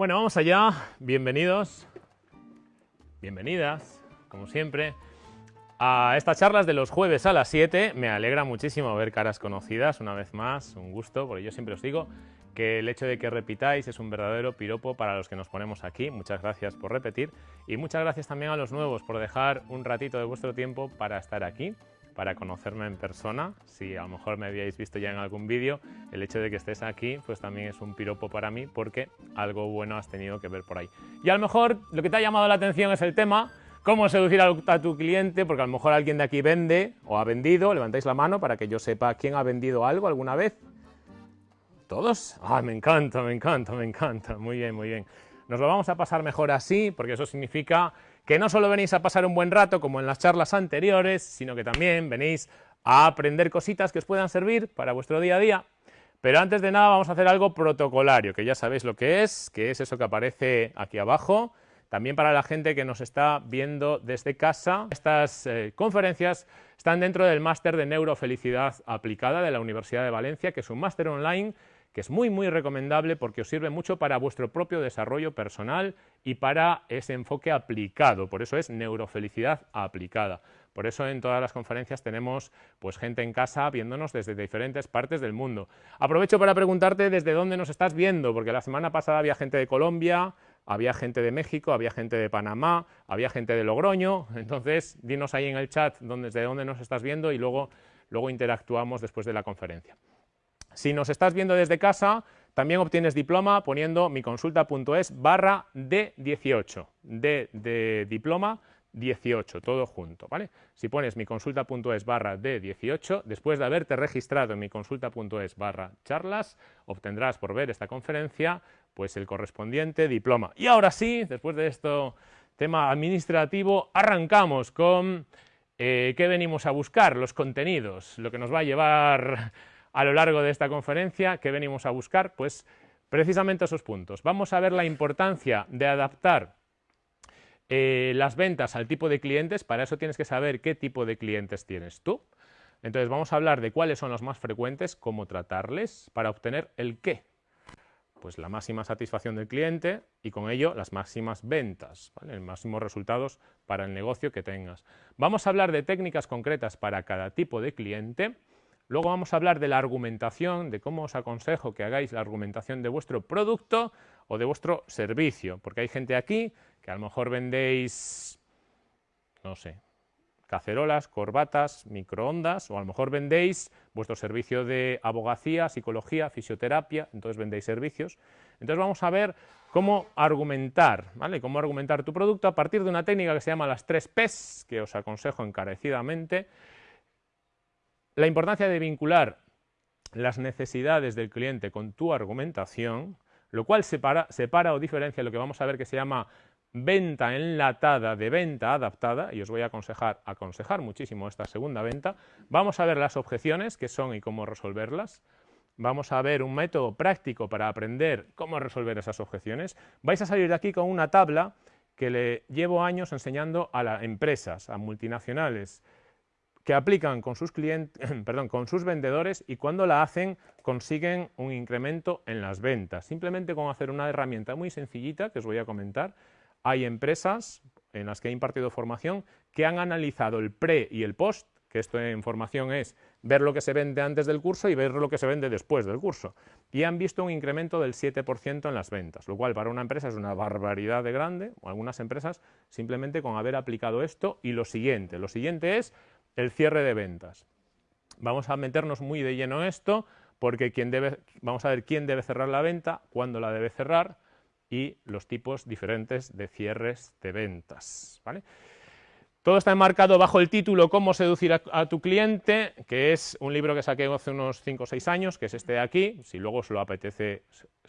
Bueno, vamos allá. Bienvenidos, bienvenidas, como siempre, a estas charlas de los jueves a las 7. Me alegra muchísimo ver caras conocidas una vez más, un gusto, porque yo siempre os digo que el hecho de que repitáis es un verdadero piropo para los que nos ponemos aquí. Muchas gracias por repetir y muchas gracias también a los nuevos por dejar un ratito de vuestro tiempo para estar aquí para conocerme en persona. Si a lo mejor me habíais visto ya en algún vídeo, el hecho de que estés aquí pues también es un piropo para mí porque algo bueno has tenido que ver por ahí. Y a lo mejor lo que te ha llamado la atención es el tema cómo seducir a tu cliente, porque a lo mejor alguien de aquí vende o ha vendido, levantáis la mano para que yo sepa quién ha vendido algo alguna vez. ¿Todos? Ah, me encanta, me encanta, me encanta. Muy bien, muy bien. Nos lo vamos a pasar mejor así, porque eso significa que no solo venís a pasar un buen rato como en las charlas anteriores, sino que también venís a aprender cositas que os puedan servir para vuestro día a día. Pero antes de nada vamos a hacer algo protocolario, que ya sabéis lo que es, que es eso que aparece aquí abajo. También para la gente que nos está viendo desde casa, estas eh, conferencias están dentro del máster de neurofelicidad aplicada de la Universidad de Valencia, que es un máster online que es muy muy recomendable porque os sirve mucho para vuestro propio desarrollo personal y para ese enfoque aplicado, por eso es neurofelicidad aplicada. Por eso en todas las conferencias tenemos pues, gente en casa viéndonos desde diferentes partes del mundo. Aprovecho para preguntarte desde dónde nos estás viendo, porque la semana pasada había gente de Colombia, había gente de México, había gente de Panamá, había gente de Logroño, entonces dinos ahí en el chat desde dónde nos estás viendo y luego, luego interactuamos después de la conferencia. Si nos estás viendo desde casa, también obtienes diploma poniendo miconsulta.es barra D18, D de diploma 18, todo junto, ¿vale? Si pones miconsulta.es barra D18, después de haberte registrado en miconsulta.es barra charlas, obtendrás por ver esta conferencia, pues el correspondiente diploma. Y ahora sí, después de esto tema administrativo, arrancamos con eh, qué venimos a buscar, los contenidos, lo que nos va a llevar a lo largo de esta conferencia. ¿Qué venimos a buscar? Pues precisamente esos puntos. Vamos a ver la importancia de adaptar eh, las ventas al tipo de clientes, para eso tienes que saber qué tipo de clientes tienes tú. Entonces vamos a hablar de cuáles son los más frecuentes, cómo tratarles para obtener el qué. Pues la máxima satisfacción del cliente y con ello las máximas ventas, los máximos resultados para el negocio que tengas. Vamos a hablar de técnicas concretas para cada tipo de cliente Luego vamos a hablar de la argumentación, de cómo os aconsejo que hagáis la argumentación de vuestro producto o de vuestro servicio, porque hay gente aquí que a lo mejor vendéis, no sé, cacerolas, corbatas, microondas, o a lo mejor vendéis vuestro servicio de abogacía, psicología, fisioterapia, entonces vendéis servicios. Entonces vamos a ver cómo argumentar, ¿vale? Cómo argumentar tu producto a partir de una técnica que se llama las tres P's, que os aconsejo encarecidamente, la importancia de vincular las necesidades del cliente con tu argumentación, lo cual separa, o diferencia lo que vamos a ver que se llama venta enlatada de venta adaptada, y os voy a aconsejar, aconsejar muchísimo esta segunda venta. Vamos a ver las objeciones, qué son y cómo resolverlas. Vamos a ver un método práctico para aprender cómo resolver esas objeciones. Vais a salir de aquí con una tabla que le llevo años enseñando a las empresas, a multinacionales, que aplican con sus, clientes, perdón, con sus vendedores y cuando la hacen consiguen un incremento en las ventas. Simplemente con hacer una herramienta muy sencillita que os voy a comentar. Hay empresas en las que he impartido formación que han analizado el pre y el post, que esto en formación es ver lo que se vende antes del curso y ver lo que se vende después del curso. Y han visto un incremento del 7% en las ventas, lo cual para una empresa es una barbaridad de grande, o algunas empresas simplemente con haber aplicado esto y lo siguiente. Lo siguiente es el cierre de ventas. Vamos a meternos muy de lleno en esto porque debe, vamos a ver quién debe cerrar la venta, cuándo la debe cerrar y los tipos diferentes de cierres de ventas. ¿vale? Todo está enmarcado bajo el título Cómo seducir a, tu cliente, que es un libro que saqué hace unos 5 o 6 años, que es este de aquí, si luego os, lo apetece,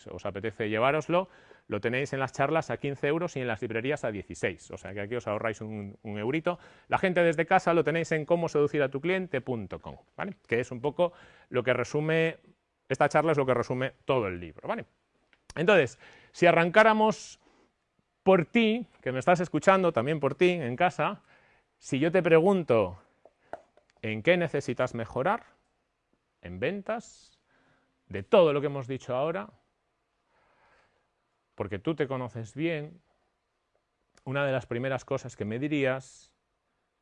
os apetece llevároslo, lo tenéis en las charlas a 15 euros y en las librerías a 16, o sea que aquí os ahorráis un, eurito. La gente desde casa lo tenéis en cómo seducir a tu cliente.com, ¿vale? que es un poco lo que resume, esta charla es lo que resume todo el libro. ¿vale? Entonces, si arrancáramos por ti, que me estás escuchando, también por ti en casa, si yo te pregunto en qué necesitas mejorar, en ventas, de todo lo que hemos dicho ahora, porque tú te conoces bien, una de las primeras cosas que me dirías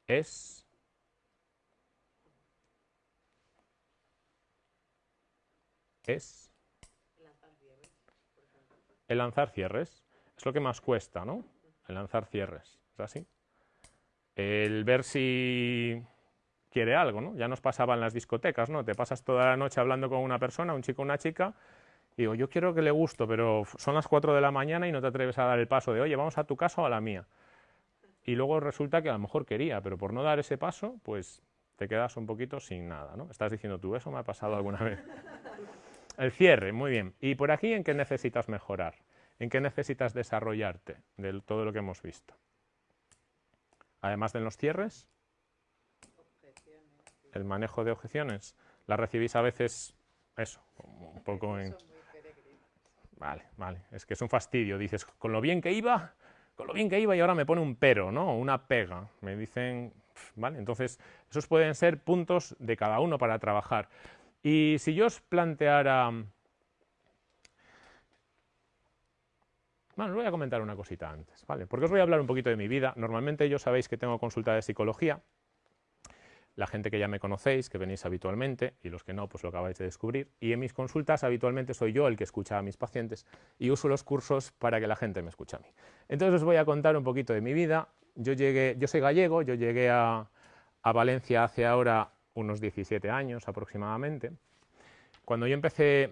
es es el lanzar cierres. Es lo que más cuesta, ¿no? El lanzar cierres. ¿Es así? El ver si quiere algo, ¿no? Ya nos pasaba en las discotecas, ¿no? Te pasas toda la noche hablando con una persona, un chico o una chica, digo, yo quiero que le gusto, pero son las 4 de la mañana y no te atreves a dar el paso de, oye, vamos a tu casa o a la mía. Y luego resulta que a lo mejor quería, pero por no dar ese paso, pues te quedas un poquito sin nada, ¿no? Estás diciendo tú, eso me ha pasado alguna vez. El cierre, muy bien. ¿Y por aquí en qué necesitas mejorar? ¿En qué necesitas desarrollarte de todo lo que hemos visto? Además de los cierres, el manejo de objeciones. ¿Las recibís a veces, eso, un poco en... Vale, vale, es que es un fastidio. Dices, con lo bien que iba, con lo bien que iba y ahora me pone un pero, ¿no? Una pega. Me dicen, ¿vale? Entonces, esos pueden ser puntos de cada uno para trabajar. Y si yo os planteara... Bueno, os voy a comentar una cosita antes, ¿vale? Porque os voy a hablar un poquito de mi vida. Normalmente yo sabéis que tengo consulta de psicología. La gente que ya me conocéis, que venís habitualmente, y los que no, pues lo acabáis de descubrir. Y en mis consultas habitualmente soy yo el que escucha a mis pacientes y uso los cursos para que la gente me escuche a mí. Entonces os voy a contar un poquito de mi vida. Yo, llegué, yo soy gallego, yo llegué a, a Valencia hace ahora unos 17 años aproximadamente. Cuando yo empecé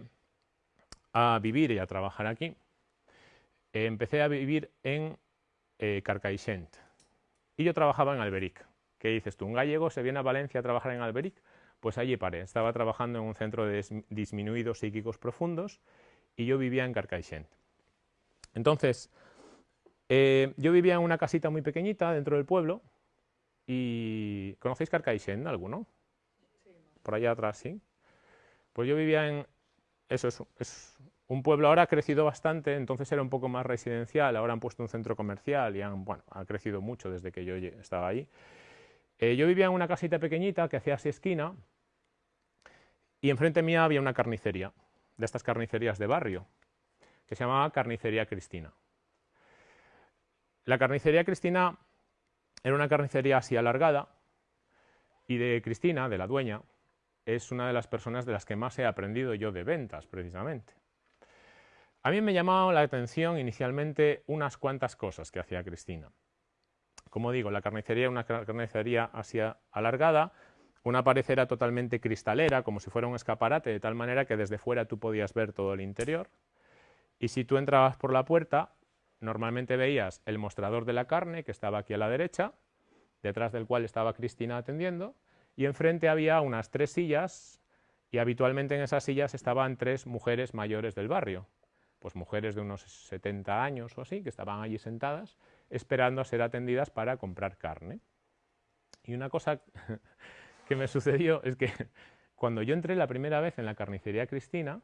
a vivir y a trabajar aquí, eh, empecé a vivir en eh, Carcaixent y yo trabajaba en Alberic. ¿Qué dices tú? ¿Un gallego se viene a Valencia a trabajar en Alberic? Pues allí paré. Estaba trabajando en un centro de disminuidos psíquicos profundos y yo vivía en Carcaixent. Entonces, eh, yo vivía en una casita muy pequeñita dentro del pueblo y... ¿Conocéis Carcaixent alguno? por allá atrás, ¿sí? Pues yo vivía en... Eso es, un pueblo, ahora ha crecido bastante, entonces era un poco más residencial, ahora han puesto un centro comercial y han, bueno, ha crecido mucho desde que yo estaba ahí. Eh, yo vivía en una casita pequeñita que hacía así esquina y enfrente mía había una carnicería, de estas carnicerías de barrio, que se llamaba Carnicería Cristina. La carnicería Cristina era una carnicería así alargada y de Cristina, de la dueña, es una de las personas de las que más he aprendido yo de ventas, precisamente. A mí me llamaba la atención inicialmente unas cuantas cosas que hacía Cristina. Como digo, la carnicería una carnicería así alargada, una pared era totalmente cristalera, como si fuera un escaparate, de tal manera que desde fuera tú podías ver todo el interior. Y si tú entrabas por la puerta, normalmente veías el mostrador de la carne, que estaba aquí a la derecha, detrás del cual estaba Cristina atendiendo, y enfrente había unas tres sillas y habitualmente en esas sillas estaban tres mujeres mayores del barrio, pues mujeres de unos 70 años o así, que estaban allí sentadas esperando a ser atendidas para comprar carne. Y una cosa que me sucedió es que cuando yo entré la primera vez en la carnicería Cristina,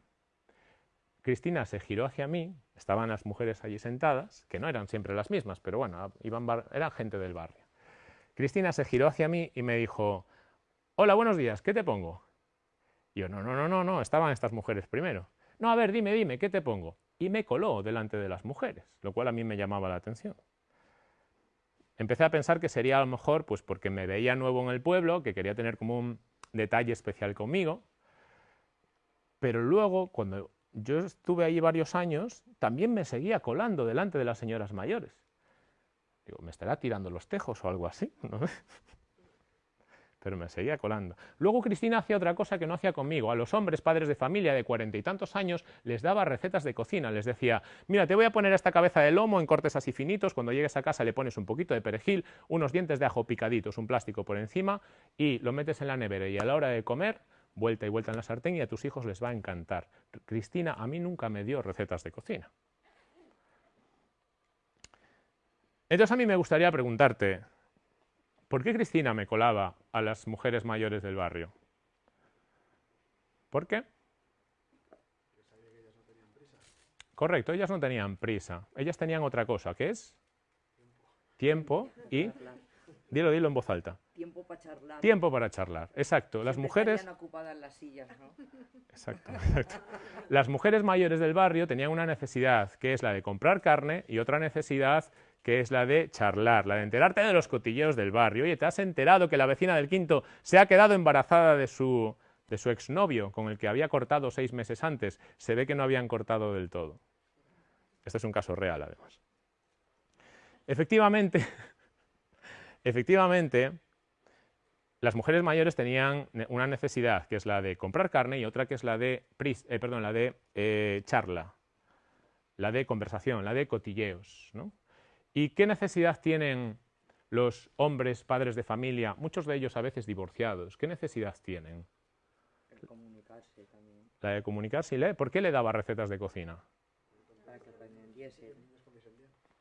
Cristina se giró hacia mí, estaban las mujeres allí sentadas, que no eran siempre las mismas, pero bueno, iban eran gente del barrio. Cristina se giró hacia mí y me dijo, Hola, buenos días, ¿qué te pongo? Y yo, no, no, no, no, no, estaban estas mujeres primero. No, a ver, dime, dime, ¿qué te pongo? Y me coló delante de las mujeres, lo cual a mí me llamaba la atención. Empecé a pensar que sería a lo mejor pues porque me veía nuevo en el pueblo, que quería tener como un detalle especial conmigo, pero luego, cuando yo estuve ahí varios años, también me seguía colando delante de las señoras mayores. Digo, ¿me estará tirando los tejos o algo así? ¿No? Pero me seguía colando. Luego Cristina hacía otra cosa que no hacía conmigo. A los hombres, padres de familia de cuarenta y tantos años, les daba recetas de cocina. Les decía, mira, te voy a poner esta cabeza de lomo en cortes así finitos, cuando llegues a casa le pones un poquito de perejil, unos dientes de ajo picaditos, un plástico por encima y lo metes en la nevera y a la hora de comer, vuelta y vuelta en la sartén y a tus hijos les va a encantar. Cristina a mí nunca me dio recetas de cocina. Entonces a mí me gustaría preguntarte, ¿Por qué Cristina me colaba a las mujeres mayores del barrio? ¿Por qué? Correcto, ellas no tenían prisa. Ellas tenían otra cosa, ¿qué es? Tiempo y... Dilo, dilo en voz alta. Tiempo para charlar. Tiempo para charlar, exacto. Las Siempre mujeres... ocupadas las sillas, ¿no? Exacto, exacto. Las mujeres mayores del barrio tenían una necesidad, que es la de comprar carne, y otra necesidad, que es la de charlar, la de enterarte de los cotilleos del barrio. Oye, ¿te has enterado que la vecina del quinto se ha quedado embarazada de su, exnovio, con el que había cortado seis meses antes? Se ve que no habían cortado del todo. Este es un caso real, además. Efectivamente, efectivamente, las mujeres mayores tenían una necesidad, que es la de comprar carne, y otra que es la de, eh, la de eh, charla, la de conversación, la de cotilleos. ¿no? ¿Y qué necesidad tienen los hombres, padres de familia, muchos de ellos a veces divorciados? ¿Qué necesidad tienen? El comunicarse también. La de comunicarse. ¿Y ¿Por qué le daba recetas de cocina? Para que aprendiesen.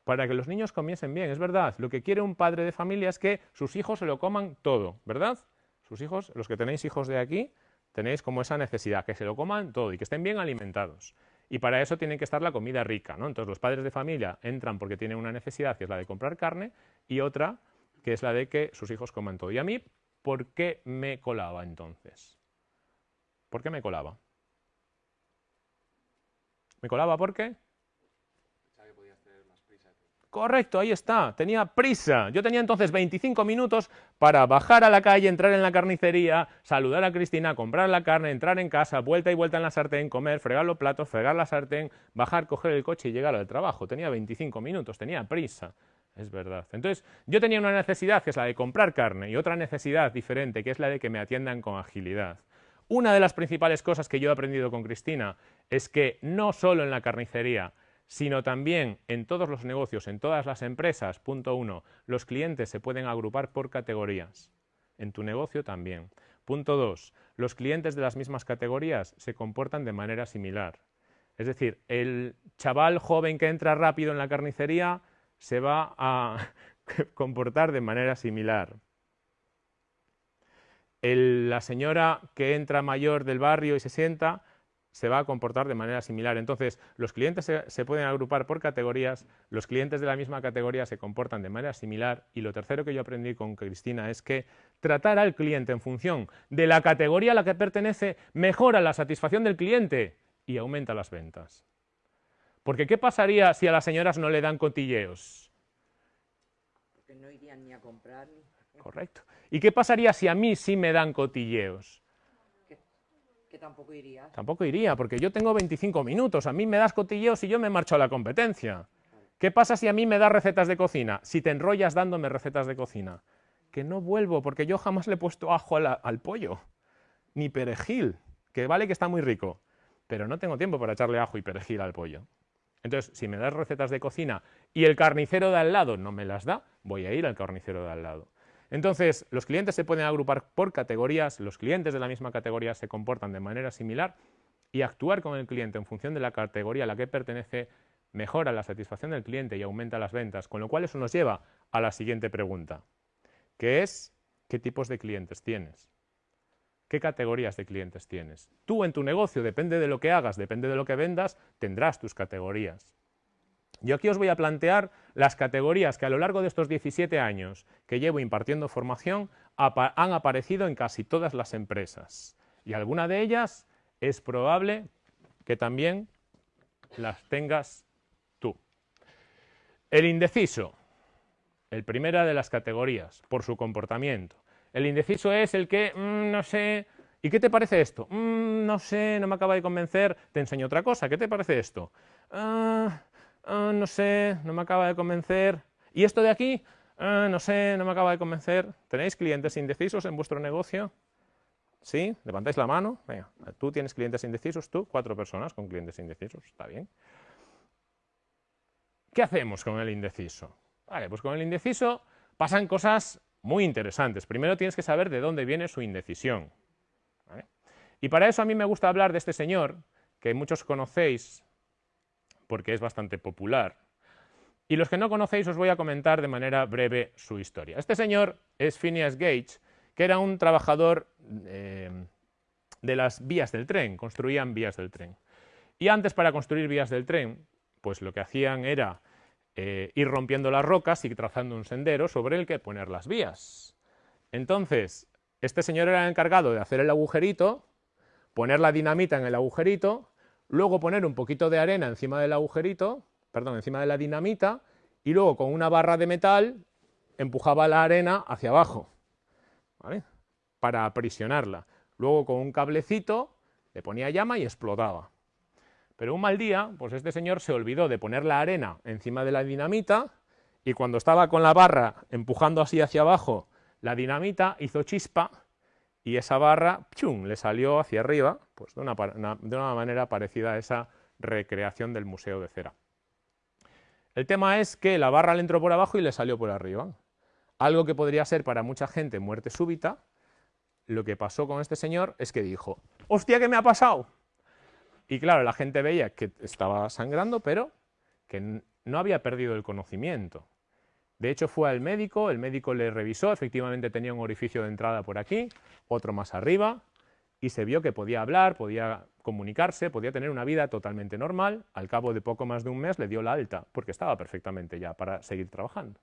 para que los niños comiesen bien, es verdad. Lo que quiere un padre de familia es que sus hijos se lo coman todo, ¿verdad? Sus hijos, los que tenéis hijos de aquí, tenéis como esa necesidad, que se lo coman todo y que estén bien alimentados. Y para eso tiene que estar la comida rica, ¿no? Entonces los padres de familia entran porque tienen una necesidad, que es la de comprar carne, y otra, que es la de que sus hijos coman todo. Y a mí, ¿por qué me colaba entonces? ¿Por qué me colaba? ¿Me colaba por qué? Correcto, ahí está. Tenía prisa. Yo tenía entonces 25 minutos para bajar a la calle, entrar en la carnicería, saludar a Cristina, comprar la carne, entrar en casa, vuelta y vuelta en la sartén, comer, fregar los platos, fregar la sartén, bajar, coger el coche y llegar al trabajo. Tenía 25 minutos, tenía prisa. Es verdad. Entonces, yo tenía una necesidad que es la de comprar carne y otra necesidad diferente que es la de que me atiendan con agilidad. Una de las principales cosas que yo he aprendido con Cristina es que no solo en la carnicería, sino también en todos los negocios, en todas las empresas, punto uno, los clientes se pueden agrupar por categorías. En tu negocio también. Punto dos, los clientes de las mismas categorías se comportan de manera similar. Es decir, el chaval joven que entra rápido en la carnicería se va a comportar de manera similar. El- la señora que entra mayor del barrio y se sienta se va a comportar de manera similar. Entonces, los clientes se, se pueden agrupar por categorías, los clientes de la misma categoría se comportan de manera similar y lo tercero que yo aprendí con Cristina es que tratar al cliente en función de la categoría a la que pertenece mejora la satisfacción del cliente y aumenta las ventas. Porque ¿qué pasaría si a las señoras no le dan cotilleos? Porque no irían ni a comprar ni... Correcto. ¿Y qué pasaría si a mí sí me dan cotilleos? Tampoco irías. Tampoco iría, porque yo tengo 25 minutos. A mí me das cotilleos y yo me marcho a la competencia. ¿Qué pasa si a mí me das recetas de cocina? Si te enrollas dándome recetas de cocina. Que no vuelvo, porque yo jamás le he puesto ajo al pollo. Ni perejil, que vale que está muy rico. Pero no tengo tiempo para echarle ajo y perejil al pollo. Entonces, si me das recetas de cocina y el carnicero de al lado no me las da, voy a ir al carnicero de al lado. Entonces, los clientes se pueden agrupar por categorías, los clientes de la misma categoría se comportan de manera similar y actuar con el cliente en función de la categoría a la que pertenece mejora la satisfacción del cliente y aumenta las ventas, con lo cual eso nos lleva a la siguiente pregunta, que es ¿qué tipos de clientes tienes? ¿Qué categorías de clientes tienes? Tú en tu negocio, depende de lo que hagas, depende de lo que vendas, tendrás tus categorías. Yo aquí os voy a plantear las categorías que a lo largo de estos 17 años que llevo impartiendo formación han aparecido en casi todas las empresas. Y alguna de ellas es probable que también las tengas tú. El indeciso, el primera de las categorías, por su comportamiento. El indeciso es el que, "Mm, no sé, ¿y qué te parece esto? "Mm, no sé, no me acaba de convencer, te enseño otra cosa, ¿qué te parece esto? "Ah, ah, no sé, no me acaba de convencer. ¿Y esto de aquí? "Ah, no sé, no me acaba de convencer. ¿Tenéis clientes indecisos en vuestro negocio? ¿Sí? ¿Levantáis la mano? Venga, tú tienes clientes indecisos, tú, cuatro personas con clientes indecisos, está bien. ¿Qué hacemos con el indeciso? Vale, pues con el indeciso pasan cosas muy interesantes. Primero tienes que saber de dónde viene su indecisión. Y para eso a mí me gusta hablar de este señor, que muchos conocéis porque es bastante popular. Y los que no conocéis os voy a comentar de manera breve su historia. Este señor es Phineas Gage, que era un trabajador eh, de las vías del tren, construían vías del tren. Y antes para construir vías del tren, pues lo que hacían era eh, ir rompiendo las rocas y trazando un sendero sobre el que poner las vías. Entonces, este señor era el encargado de hacer el agujerito, poner la dinamita en el agujerito, luego poner un poquito de arena encima del agujerito, perdón, encima de la dinamita, y luego con una barra de metal empujaba la arena hacia abajo, ¿vale? para aprisionarla. Luego con un cablecito le ponía llama y explotaba. Pero un mal día, pues este señor se olvidó de poner la arena encima de la dinamita y cuando estaba con la barra empujando así hacia abajo, la dinamita hizo chispa y esa barra ¡chum! le salió hacia arriba, pues de una, de una manera parecida a esa recreación del Museo de Cera. El tema es que la barra le entró por abajo y le salió por arriba. Algo que podría ser para mucha gente muerte súbita, lo que pasó con este señor es que dijo, ¡hostia, qué me ha pasado! Y claro, la gente veía que estaba sangrando, pero que no había perdido el conocimiento. De hecho, fue al médico, el médico le revisó, efectivamente tenía un orificio de entrada por aquí, otro más arriba, y se vio que podía hablar, podía comunicarse, podía tener una vida totalmente normal. Al cabo de poco más de un mes le dio la alta, porque estaba perfectamente ya para seguir trabajando.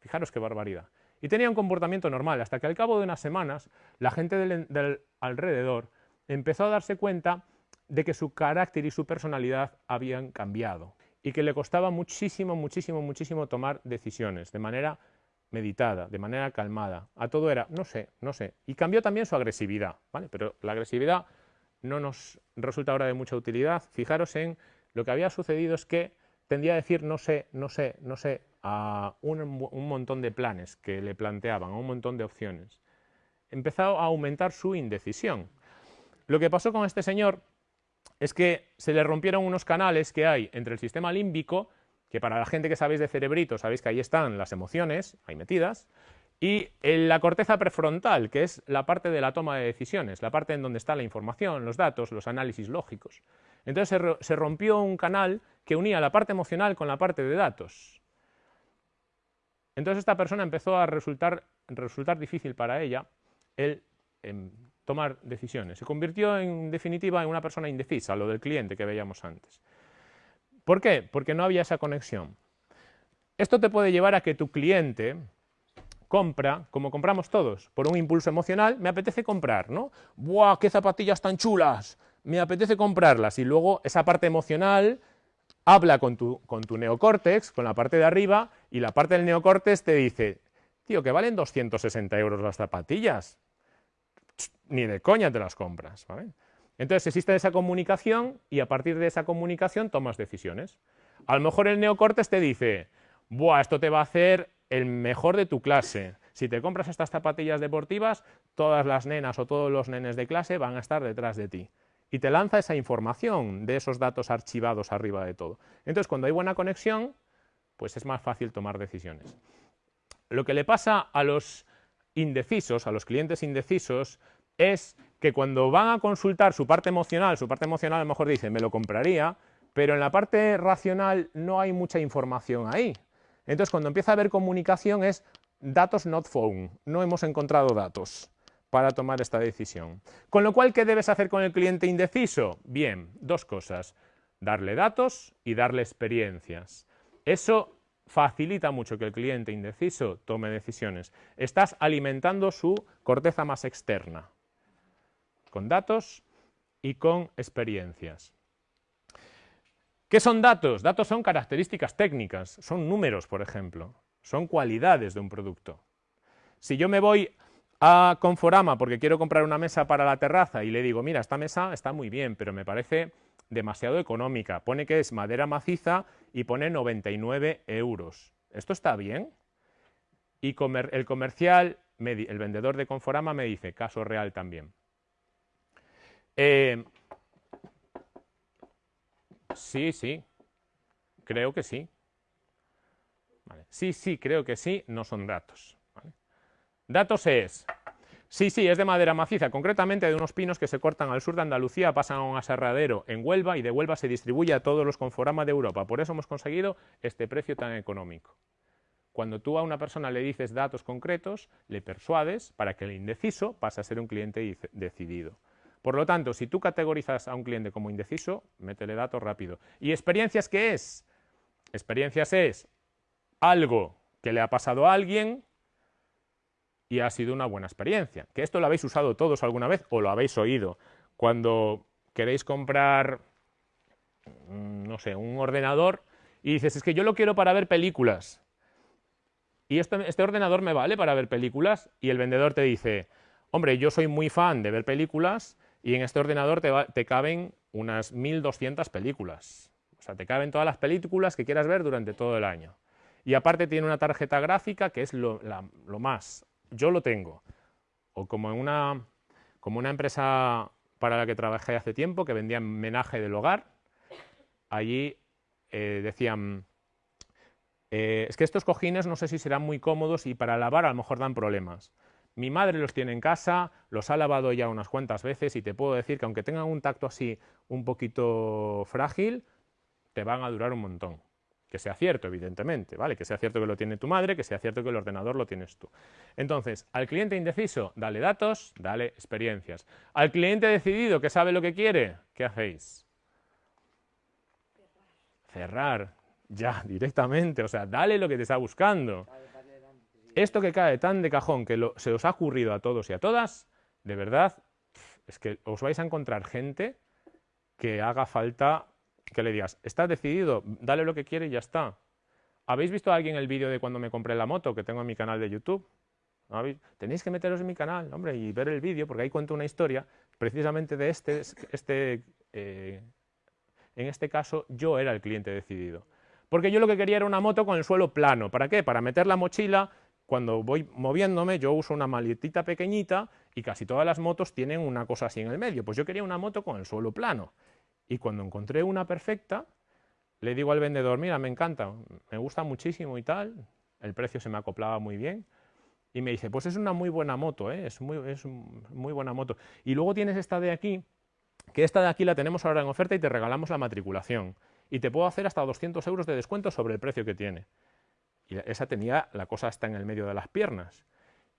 Fijaros qué barbaridad. Y tenía un comportamiento normal, hasta que al cabo de unas semanas la gente del, alrededor empezó a darse cuenta de que su carácter y su personalidad habían cambiado y que le costaba muchísimo, muchísimo, muchísimo tomar decisiones de manera meditada, de manera calmada. A todo era, no sé, no sé. Y cambió también su agresividad, ¿vale? Pero la agresividad no nos resulta ahora de mucha utilidad. Fijaros en lo que había sucedido es que tendía a decir no sé, no sé, no sé, a un, un montón de planes que le planteaban, a un montón de opciones. Empezó a aumentar su indecisión. Lo que pasó con este señor es que se le rompieron unos canales que hay entre el sistema límbico, que para la gente que sabéis de cerebrito, sabéis que ahí están las emociones, ahí metidas, y en la corteza prefrontal, que es la parte de la toma de decisiones, la parte en donde está la información, los datos, los análisis lógicos. Entonces se, rompió un canal que unía la parte emocional con la parte de datos. Entonces esta persona empezó a resultar, resultar difícil para ella el em, tomar decisiones. Se convirtió en definitiva en una persona indecisa, lo del cliente que veíamos antes. ¿Por qué? Porque no había esa conexión. Esto te puede llevar a que tu cliente compra, como compramos todos, por un impulso emocional, me apetece comprar, ¿no? ¡Buah, qué zapatillas tan chulas! Me apetece comprarlas. Y luego esa parte emocional habla con tu, con tu neocórtex, con la parte de arriba, y la parte del neocórtex te dice, tío, que valen 260 euros las zapatillas ni de coña te las compras. Entonces existe esa comunicación y a partir de esa comunicación tomas decisiones. A lo mejor el neocortes te dice, Buah, esto te va a hacer el mejor de tu clase. Si te compras estas zapatillas deportivas, todas las nenas o todos los nenes de clase van a estar detrás de ti. Y te lanza esa información de esos datos archivados arriba de todo. Entonces, cuando hay buena conexión, pues es más fácil tomar decisiones. Lo que le pasa a los indecisos, a los clientes indecisos, es que cuando van a consultar su parte emocional, su parte emocional a lo mejor dice, me lo compraría, pero en la parte racional no hay mucha información ahí. Entonces, cuando empieza a haber comunicación es datos not found, no hemos encontrado datos para tomar esta decisión. Con lo cual, ¿qué debes hacer con el cliente indeciso? Bien, dos cosas, darle datos y darle experiencias. Eso facilita mucho que el cliente indeciso tome decisiones. Estás alimentando su corteza más externa, con datos y con experiencias. ¿Qué son datos? Datos son características técnicas, son números, por ejemplo, son cualidades de un producto. Si yo me voy a Conforama porque quiero comprar una mesa para la terraza y le digo, mira, esta mesa está muy bien, pero me parece demasiado económica, pone que es madera maciza y pone 99 euros. ¿Esto está bien? Y el comercial, el vendedor de Conforama me dice, caso real también. Eh, sí, sí, creo que sí. Sí, sí, creo que sí, no son datos. Datos es Sí, sí, es de madera maciza, concretamente de unos pinos que se cortan al sur de Andalucía, pasan a un aserradero en Huelva y de Huelva se distribuye a todos los Conforama de Europa. Por eso hemos conseguido este precio tan económico. Cuando tú a una persona le dices datos concretos, le persuades para que el indeciso pase a ser un cliente decidido. Por lo tanto, si tú categorizas a un cliente como indeciso, métele datos rápido. ¿Y experiencias qué es? Experiencias es algo que le ha pasado a alguien y ha sido una buena experiencia. Que esto lo habéis usado todos alguna vez o lo habéis oído. Cuando queréis comprar, mm, no sé, un ordenador y dices, es que yo lo quiero para ver películas. Y este ordenador me vale para ver películas y el vendedor te dice, hombre, yo soy muy fan de ver películas y en este ordenador te, te caben unas 1200 películas. O sea, te caben todas las películas que quieras ver durante todo el año. Y aparte tiene una tarjeta gráfica que es lo más. Yo lo tengo. O como en una, como una empresa para la que trabajé hace tiempo, que vendía menaje del hogar, allí eh, decían, eh, es que estos cojines no sé si serán muy cómodos y para lavar a lo mejor dan problemas. Mi madre los tiene en casa, los ha lavado ya unas cuantas veces y te puedo decir que aunque tengan un tacto así un poquito frágil, te van a durar un montón. Que sea cierto, evidentemente, ¿vale? Que sea cierto que lo tiene tu madre, que sea cierto que el ordenador lo tienes tú. Entonces, al cliente indeciso, dale datos, dale experiencias. Al cliente decidido, que sabe lo que quiere, ¿qué hacéis? Cerrar. Ya, directamente. O sea, dale lo que te está buscando. Esto que cae tan de cajón que se os ha ocurrido a todos y a todas, de verdad, es que os vais a encontrar gente que haga falta que le digas, estás decidido, dale lo que quiere y ya está. ¿Habéis visto a alguien el vídeo de cuando me compré la moto que tengo en mi canal de YouTube? Tenéis que meteros en mi canal, hombre, y ver el vídeo, porque ahí cuento una historia precisamente de este, este eh, en este caso yo era el cliente decidido. Porque yo lo que quería era una moto con el suelo plano. ¿Para qué? Para meter la mochila, cuando voy moviéndome, yo uso una maletita pequeñita y casi todas las motos tienen una cosa así en el medio. Pues yo quería una moto con el suelo plano. Y cuando encontré una perfecta, le digo al vendedor, mira, me encanta, me gusta muchísimo y tal, el precio se me acoplaba muy bien. Y me dice, pues es una muy buena moto, ¿eh? es, muy, es muy buena moto. Y luego tienes esta de aquí, que esta de aquí la tenemos ahora en oferta y te regalamos la matriculación. Y te puedo hacer hasta 200 euros de descuento sobre el precio que tiene. Y esa tenía la cosa hasta en el medio de las piernas.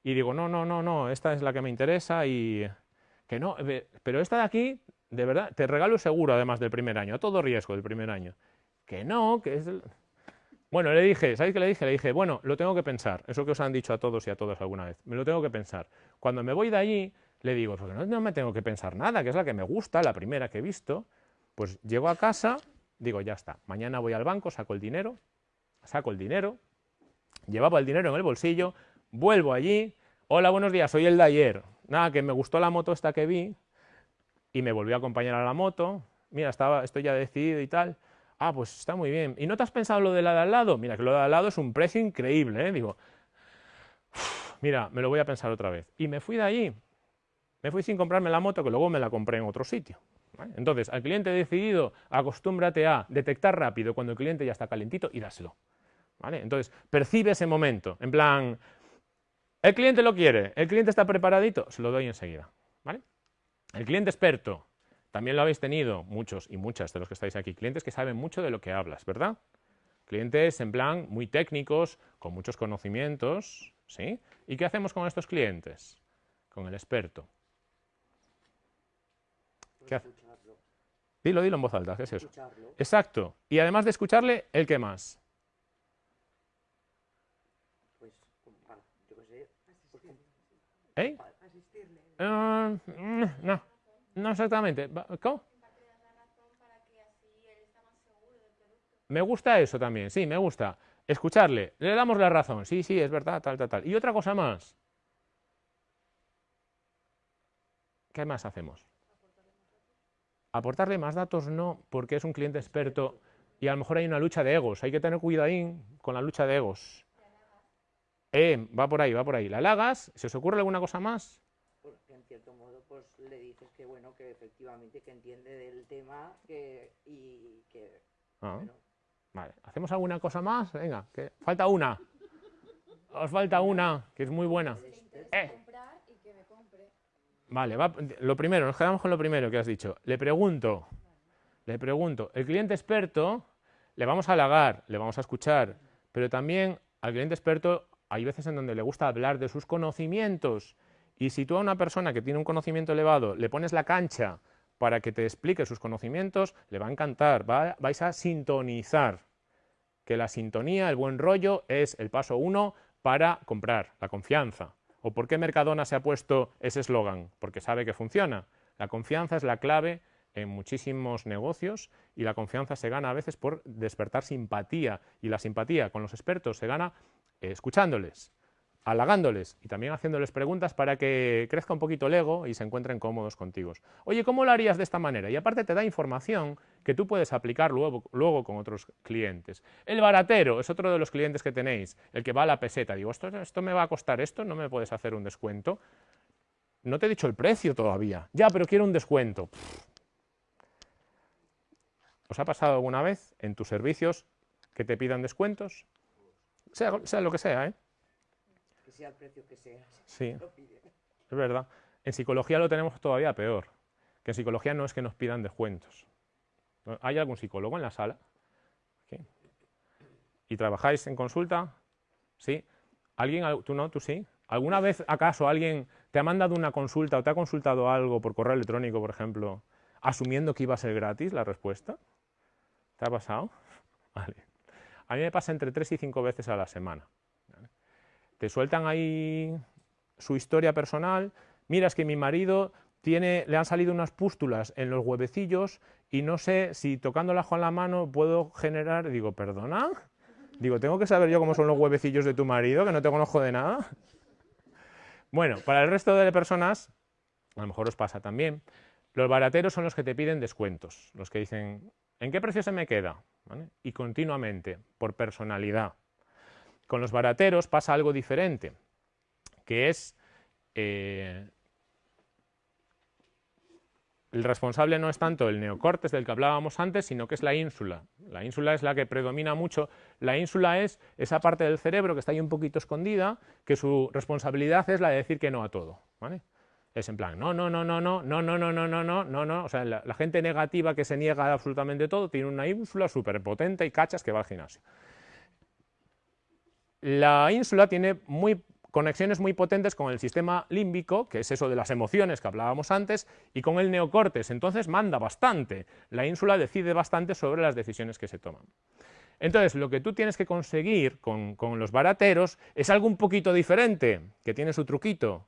Y digo, no, no, no, no, esta es la que me interesa y... Que no, pero esta de aquí de verdad, te regalo seguro además del primer año, a todo riesgo del primer año. Que no, que es... Bueno, le dije, ¿sabéis qué le dije? Le dije, bueno, lo tengo que pensar, eso que os han dicho a todos y a todas alguna vez, me lo tengo que pensar. Cuando me voy de allí, le digo, porque no, no me tengo que pensar nada, que es la que me gusta, la primera que he visto, pues llego a casa, digo, ya está, mañana voy al banco, saco el dinero, saco el dinero, llevaba el dinero en el bolsillo, vuelvo allí, hola, buenos días, soy el de ayer, nada, que me gustó la moto esta que vi, y me volvió a acompañar a la moto, mira, estaba, estoy ya decidido y tal, ah, pues está muy bien, ¿y no te has pensado lo de la de al lado? Mira, que lo de al lado es un precio increíble, ¿eh? digo, mira, me lo voy a pensar otra vez, y me fui de allí, me fui sin comprarme la moto, que luego me la compré en otro sitio. Entonces, al cliente decidido, acostúmbrate a detectar rápido cuando el cliente ya está calentito y dáselo. ¿Vale? Entonces, percibe ese momento, en plan, el cliente lo quiere, el cliente está preparadito, se lo doy enseguida. ¿Vale? El cliente experto, también lo habéis tenido, muchos y muchas de los que estáis aquí, clientes que saben mucho de lo que hablas, ¿verdad? Clientes en plan muy técnicos, con muchos conocimientos, ¿sí? ¿Y qué hacemos con estos clientes? Con el experto. ¿Qué Dilo, dilo en voz alta, ¿qué es eso? Exacto. Y además de escucharle, ¿el qué más? Pues, ¿Eh? Uh, no, no exactamente. ¿Cómo? Me gusta eso también, sí, me gusta. Escucharle, le damos la razón, sí, sí, es verdad, tal, tal, tal. Y otra cosa más. ¿Qué más hacemos? Aportarle más datos no, porque es un cliente experto y a lo mejor hay una lucha de egos. Hay que tener cuidado ahí con la lucha de egos. Eh, va por ahí, va por ahí. La lagas, ¿se os ocurre alguna cosa más? Cierto modo, pues le dices que bueno, que efectivamente que entiende del tema que, y que... Ah, vale, ¿hacemos alguna cosa más? Venga, que falta una. Os falta una, que es muy buena. Eh. Vale, va, lo primero, nos quedamos con lo primero que has dicho. Le pregunto, le pregunto, el cliente experto le vamos a halagar, le vamos a escuchar, pero también al cliente experto hay veces en donde le gusta hablar de sus conocimientos y si tú a una persona que tiene un conocimiento elevado le pones la cancha para que te explique sus conocimientos, le va a encantar, vais a sintonizar. Que la sintonía, el buen rollo, es el paso uno para comprar, la confianza. ¿O por qué Mercadona se ha puesto ese eslogan? Porque sabe que funciona. La confianza es la clave en muchísimos negocios y la confianza se gana a veces por despertar simpatía y la simpatía con los expertos se gana eh, escuchándoles, halagándoles y también haciéndoles preguntas para que crezca un poquito el ego y se encuentren cómodos contigo. Oye, ¿cómo lo harías de esta manera? Y aparte te da información que tú puedes aplicar luego, luego con otros clientes. El baratero es otro de los clientes que tenéis, el que va a la peseta. Digo, esto, esto me va a costar esto, no me puedes hacer un descuento. No te he dicho el precio todavía. Ya, pero quiero un descuento. ¿Os ha pasado alguna vez en tus servicios que te pidan descuentos? Sea, sea lo que sea, ¿eh? Sea el precio que sea. Sí, es verdad. En psicología lo tenemos todavía peor. Que en psicología no es que nos pidan descuentos. ¿Hay algún psicólogo en la sala? ¿Y trabajáis en consulta? ¿Sí? ¿Alguien? ¿Tú no? ¿Tú sí? ¿Alguna vez acaso alguien te ha mandado una consulta o te ha consultado algo por correo electrónico, por ejemplo, asumiendo que iba a ser gratis la respuesta? ¿Te ha pasado? Vale. A mí me pasa entre 3 y 5 veces a la semana. Te sueltan ahí su historia personal. Mira, es que mi marido tiene, le han salido unas pústulas en los huevecillos y no sé si tocándolas con la mano puedo generar... Digo, ¿perdona? Digo, ¿tengo que saber yo cómo son los huevecillos de tu marido, que no te conozco de nada? Bueno, para el resto de personas, a lo mejor os pasa también, los barateros son los que te piden descuentos, los que dicen, ¿en qué precio se me queda? Y continuamente, por personalidad. Con los barateros pasa algo diferente, que es eh, el responsable no es tanto el neocortes del que hablábamos antes, sino que es la ínsula. La ínsula es la que predomina mucho. La ínsula es esa parte del cerebro que está ahí un poquito escondida, que su responsabilidad es la de decir que no a todo. Es en plan, no, no, no, no, no, no, no, no, no, no, no, no, no. O sea, la, la gente negativa que se niega absolutamente todo tiene una ínsula súper potente y cachas que va al gimnasio. La ínsula tiene conexiones muy potentes con el sistema límbico, que es eso de las emociones que hablábamos antes, y con el neocortes, entonces manda bastante, la ínsula decide bastante sobre las decisiones que se toman. Entonces, lo que tú tienes que conseguir con, con los barateros es algo un poquito diferente, que tiene su truquito,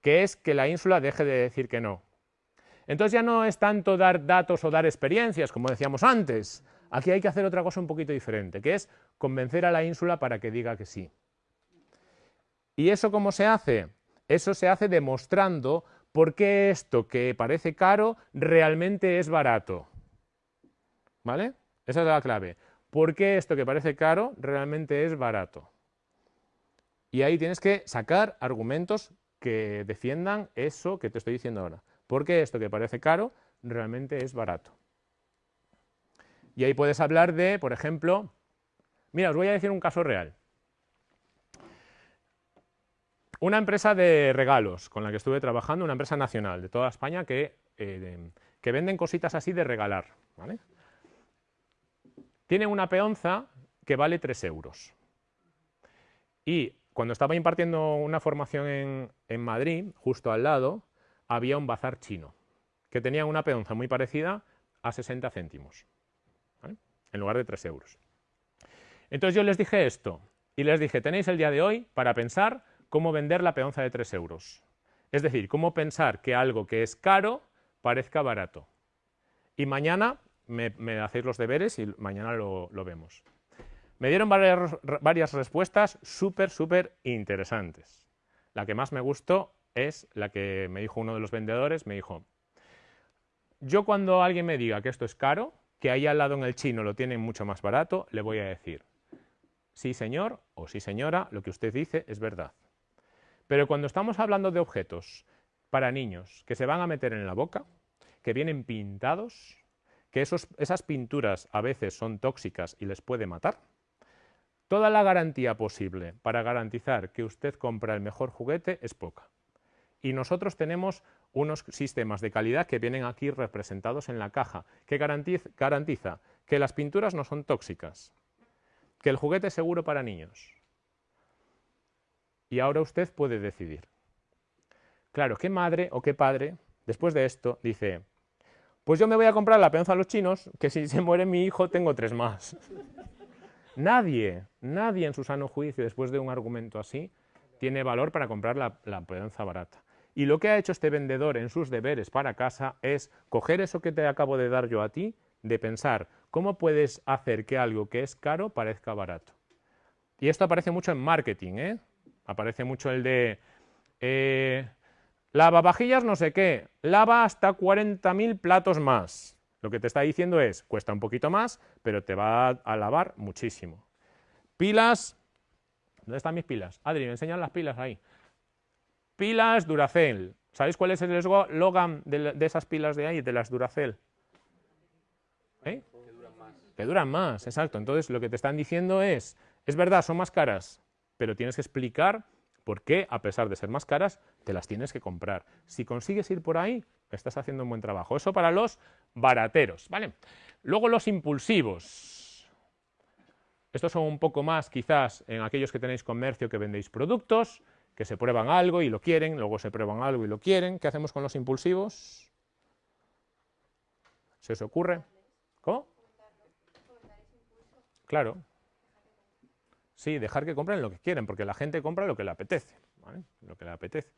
que es que la ínsula deje de decir que no. Entonces ya no es tanto dar datos o dar experiencias, como decíamos antes, aquí hay que hacer otra cosa un poquito diferente, que es convencer a la ínsula para que diga que sí. ¿Y eso cómo se hace? Eso se hace demostrando por qué esto que parece caro realmente es barato. ¿Vale? Esa es la clave. ¿Por qué esto que parece caro realmente es barato? Y ahí tienes que sacar argumentos que defiendan eso que te estoy diciendo ahora. ¿Por qué esto que parece caro realmente es barato? Y ahí puedes hablar de, por ejemplo, mira, os voy a decir un caso real. Una empresa de regalos con la que estuve trabajando, una empresa nacional de toda España que, eh, que venden cositas así de regalar. Tiene una peonza que vale 3 euros. Y cuando estaba impartiendo una formación en, en Madrid, justo al lado, había un bazar chino que tenía una peonza muy parecida a 60 céntimos, en lugar de 3 euros. Entonces yo les dije esto, y les dije, tenéis el día de hoy para pensar cómo vender la peonza de 3 euros. Es decir, cómo pensar que algo que es caro parezca barato. Y mañana me, hacéis los deberes y mañana lo, vemos. Me dieron varias, varias respuestas súper, súper interesantes. La que más me gustó es la que me dijo uno de los vendedores, me dijo, yo cuando alguien me diga que esto es caro, que ahí al lado en el chino lo tienen mucho más barato, le voy a decir, sí señor o sí señora, lo que usted dice es verdad. Pero cuando estamos hablando de objetos para niños que se van a meter en la boca, que vienen pintados, que esas pinturas a veces son tóxicas y les puede matar, toda la garantía posible para garantizar que usted compra el mejor juguete es poca. Y nosotros tenemos unos sistemas de calidad que vienen aquí representados en la caja, que garantiza, que las pinturas no son tóxicas, que el juguete es seguro para niños, y ahora usted puede decidir. Claro, ¿qué madre o qué padre, después de esto, dice, pues yo me voy a comprar la peonza a los chinos, que si se muere mi hijo tengo tres más? nadie, nadie en su sano juicio, después de un argumento así, tiene valor para comprar la, la peonza barata. Y lo que ha hecho este vendedor en sus deberes para casa es coger eso que te acabo de dar yo a ti, de pensar cómo puedes hacer que algo que es caro parezca barato. Y esto aparece mucho en marketing, ¿eh? Aparece mucho el de eh, lavavajillas no sé qué, lava hasta 40.000 platos más. Lo que te está diciendo es, cuesta un poquito más, pero te va a lavar muchísimo. Pilas, ¿dónde están mis pilas? Adri, me enseñan las pilas ahí. Pilas Duracell. ¿Sabéis cuál es el eslogan de, esas pilas de ahí, de las Duracell? ¿Eh? Que duran más. Exacto. Entonces lo que te están diciendo es, es verdad, son más caras, pero tienes que explicar por qué, a pesar de ser más caras, te las tienes que comprar. Si consigues ir por ahí, estás haciendo un buen trabajo. Eso para los barateros, ¿vale? Luego los impulsivos. Estos son un poco más quizás en aquellos que tenéis comercio que vendéis productos, que se prueban algo y lo quieren, luego se prueban algo y lo quieren. ¿Qué hacemos con los impulsivos? ¿Se os ocurre? ¿Cómo? Claro. Sí, dejar que compren lo que quieren, porque la gente compra lo que le apetece, Lo que le apetece.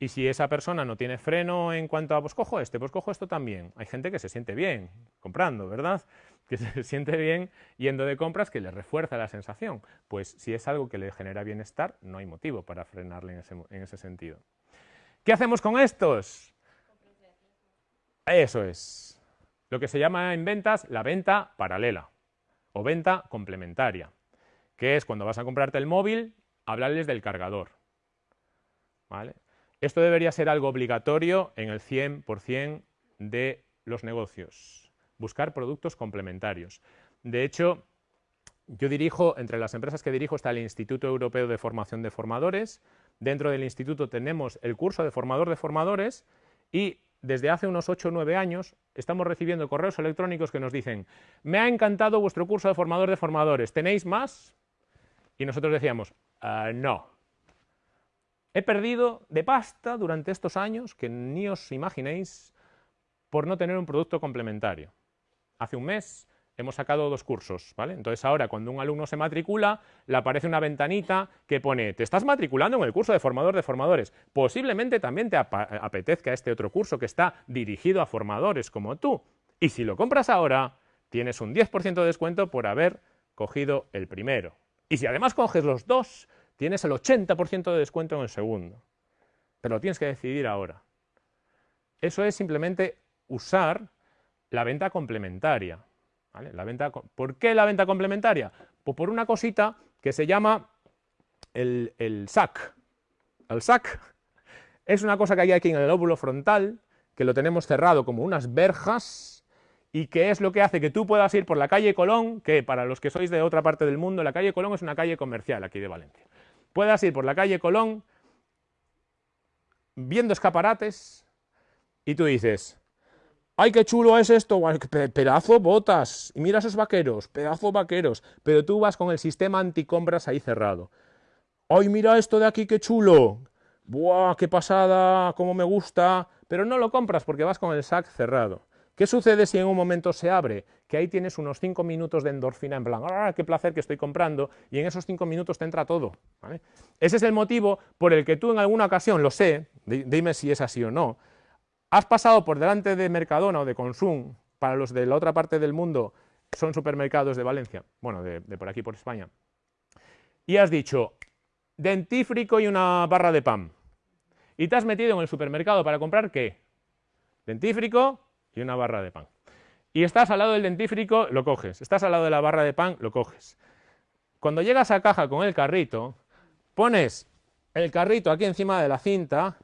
Y si esa persona no tiene freno en cuanto a, pues cojo este, pues cojo esto también. Hay gente que se siente bien comprando, ¿verdad? Que se siente bien yendo de compras que le refuerza la sensación. Pues si es algo que le genera bienestar, no hay motivo para frenarle en ese, en ese sentido. ¿Qué hacemos con estos? Eso es. Lo que se llama en ventas la venta paralela o venta complementaria, que es cuando vas a comprarte el móvil, hablarles del cargador. ¿Vale? Esto debería ser algo obligatorio en el 100% de los negocios, buscar productos complementarios. De hecho, yo dirijo, entre las empresas que dirijo está el Instituto Europeo de Formación de Formadores, dentro del instituto tenemos el curso de formador de formadores y desde hace unos 8 o 9 años estamos recibiendo correos electrónicos que nos dicen me ha encantado vuestro curso de formador de formadores, ¿tenéis más? Y nosotros decíamos, ah, no, He perdido de pasta durante estos años que ni os imaginéis por no tener un producto complementario. Hace un mes hemos sacado dos cursos, ¿vale? Entonces ahora cuando un alumno se matricula, le aparece una ventanita que pone, te estás matriculando en el curso de formador de formadores, posiblemente también te apetezca este otro curso que está dirigido a formadores como tú, y si lo compras ahora, tienes un 10% de descuento por haber cogido el primero. Y si además coges los dos, tienes el 80% de descuento en el segundo, pero lo tienes que decidir ahora. Eso es simplemente usar la venta complementaria. La venta, ¿Por qué la venta complementaria? Pues por una cosita que se llama el, el SAC. El SAC es una cosa que hay aquí en el lóbulo frontal, que lo tenemos cerrado como unas verjas, y que es lo que hace que tú puedas ir por la calle Colón, que para los que sois de otra parte del mundo, la calle Colón es una calle comercial aquí de Valencia puedas ir por la calle Colón viendo escaparates y tú dices, ¡ay, qué chulo es esto! Pedazo botas, y mira esos vaqueros, pedazo vaqueros, pero tú vas con el sistema anticombras ahí cerrado. ¡ay, mira esto de aquí, qué chulo! ¡Buah, qué pasada, cómo me gusta! Pero no lo compras porque vas con el sac cerrado. ¿Qué sucede si en un momento se abre? Que ahí tienes unos 5 minutos de endorfina en plan, ¡ah, qué placer que estoy comprando! Y en esos 5 minutos te entra todo. Ese es el motivo por el que tú en alguna ocasión, lo sé, dime si es así o no, has pasado por delante de Mercadona o de Consum, para los de la otra parte del mundo, son supermercados de Valencia, bueno, de, por aquí, por España, y has dicho, dentífrico y una barra de pan. Y te has metido en el supermercado para comprar, ¿qué? Dentífrico, y una barra de pan. Y estás al lado del dentífrico, lo coges. Estás al lado de la barra de pan, lo coges. Cuando llegas a caja con el carrito, pones el carrito aquí encima de la cinta,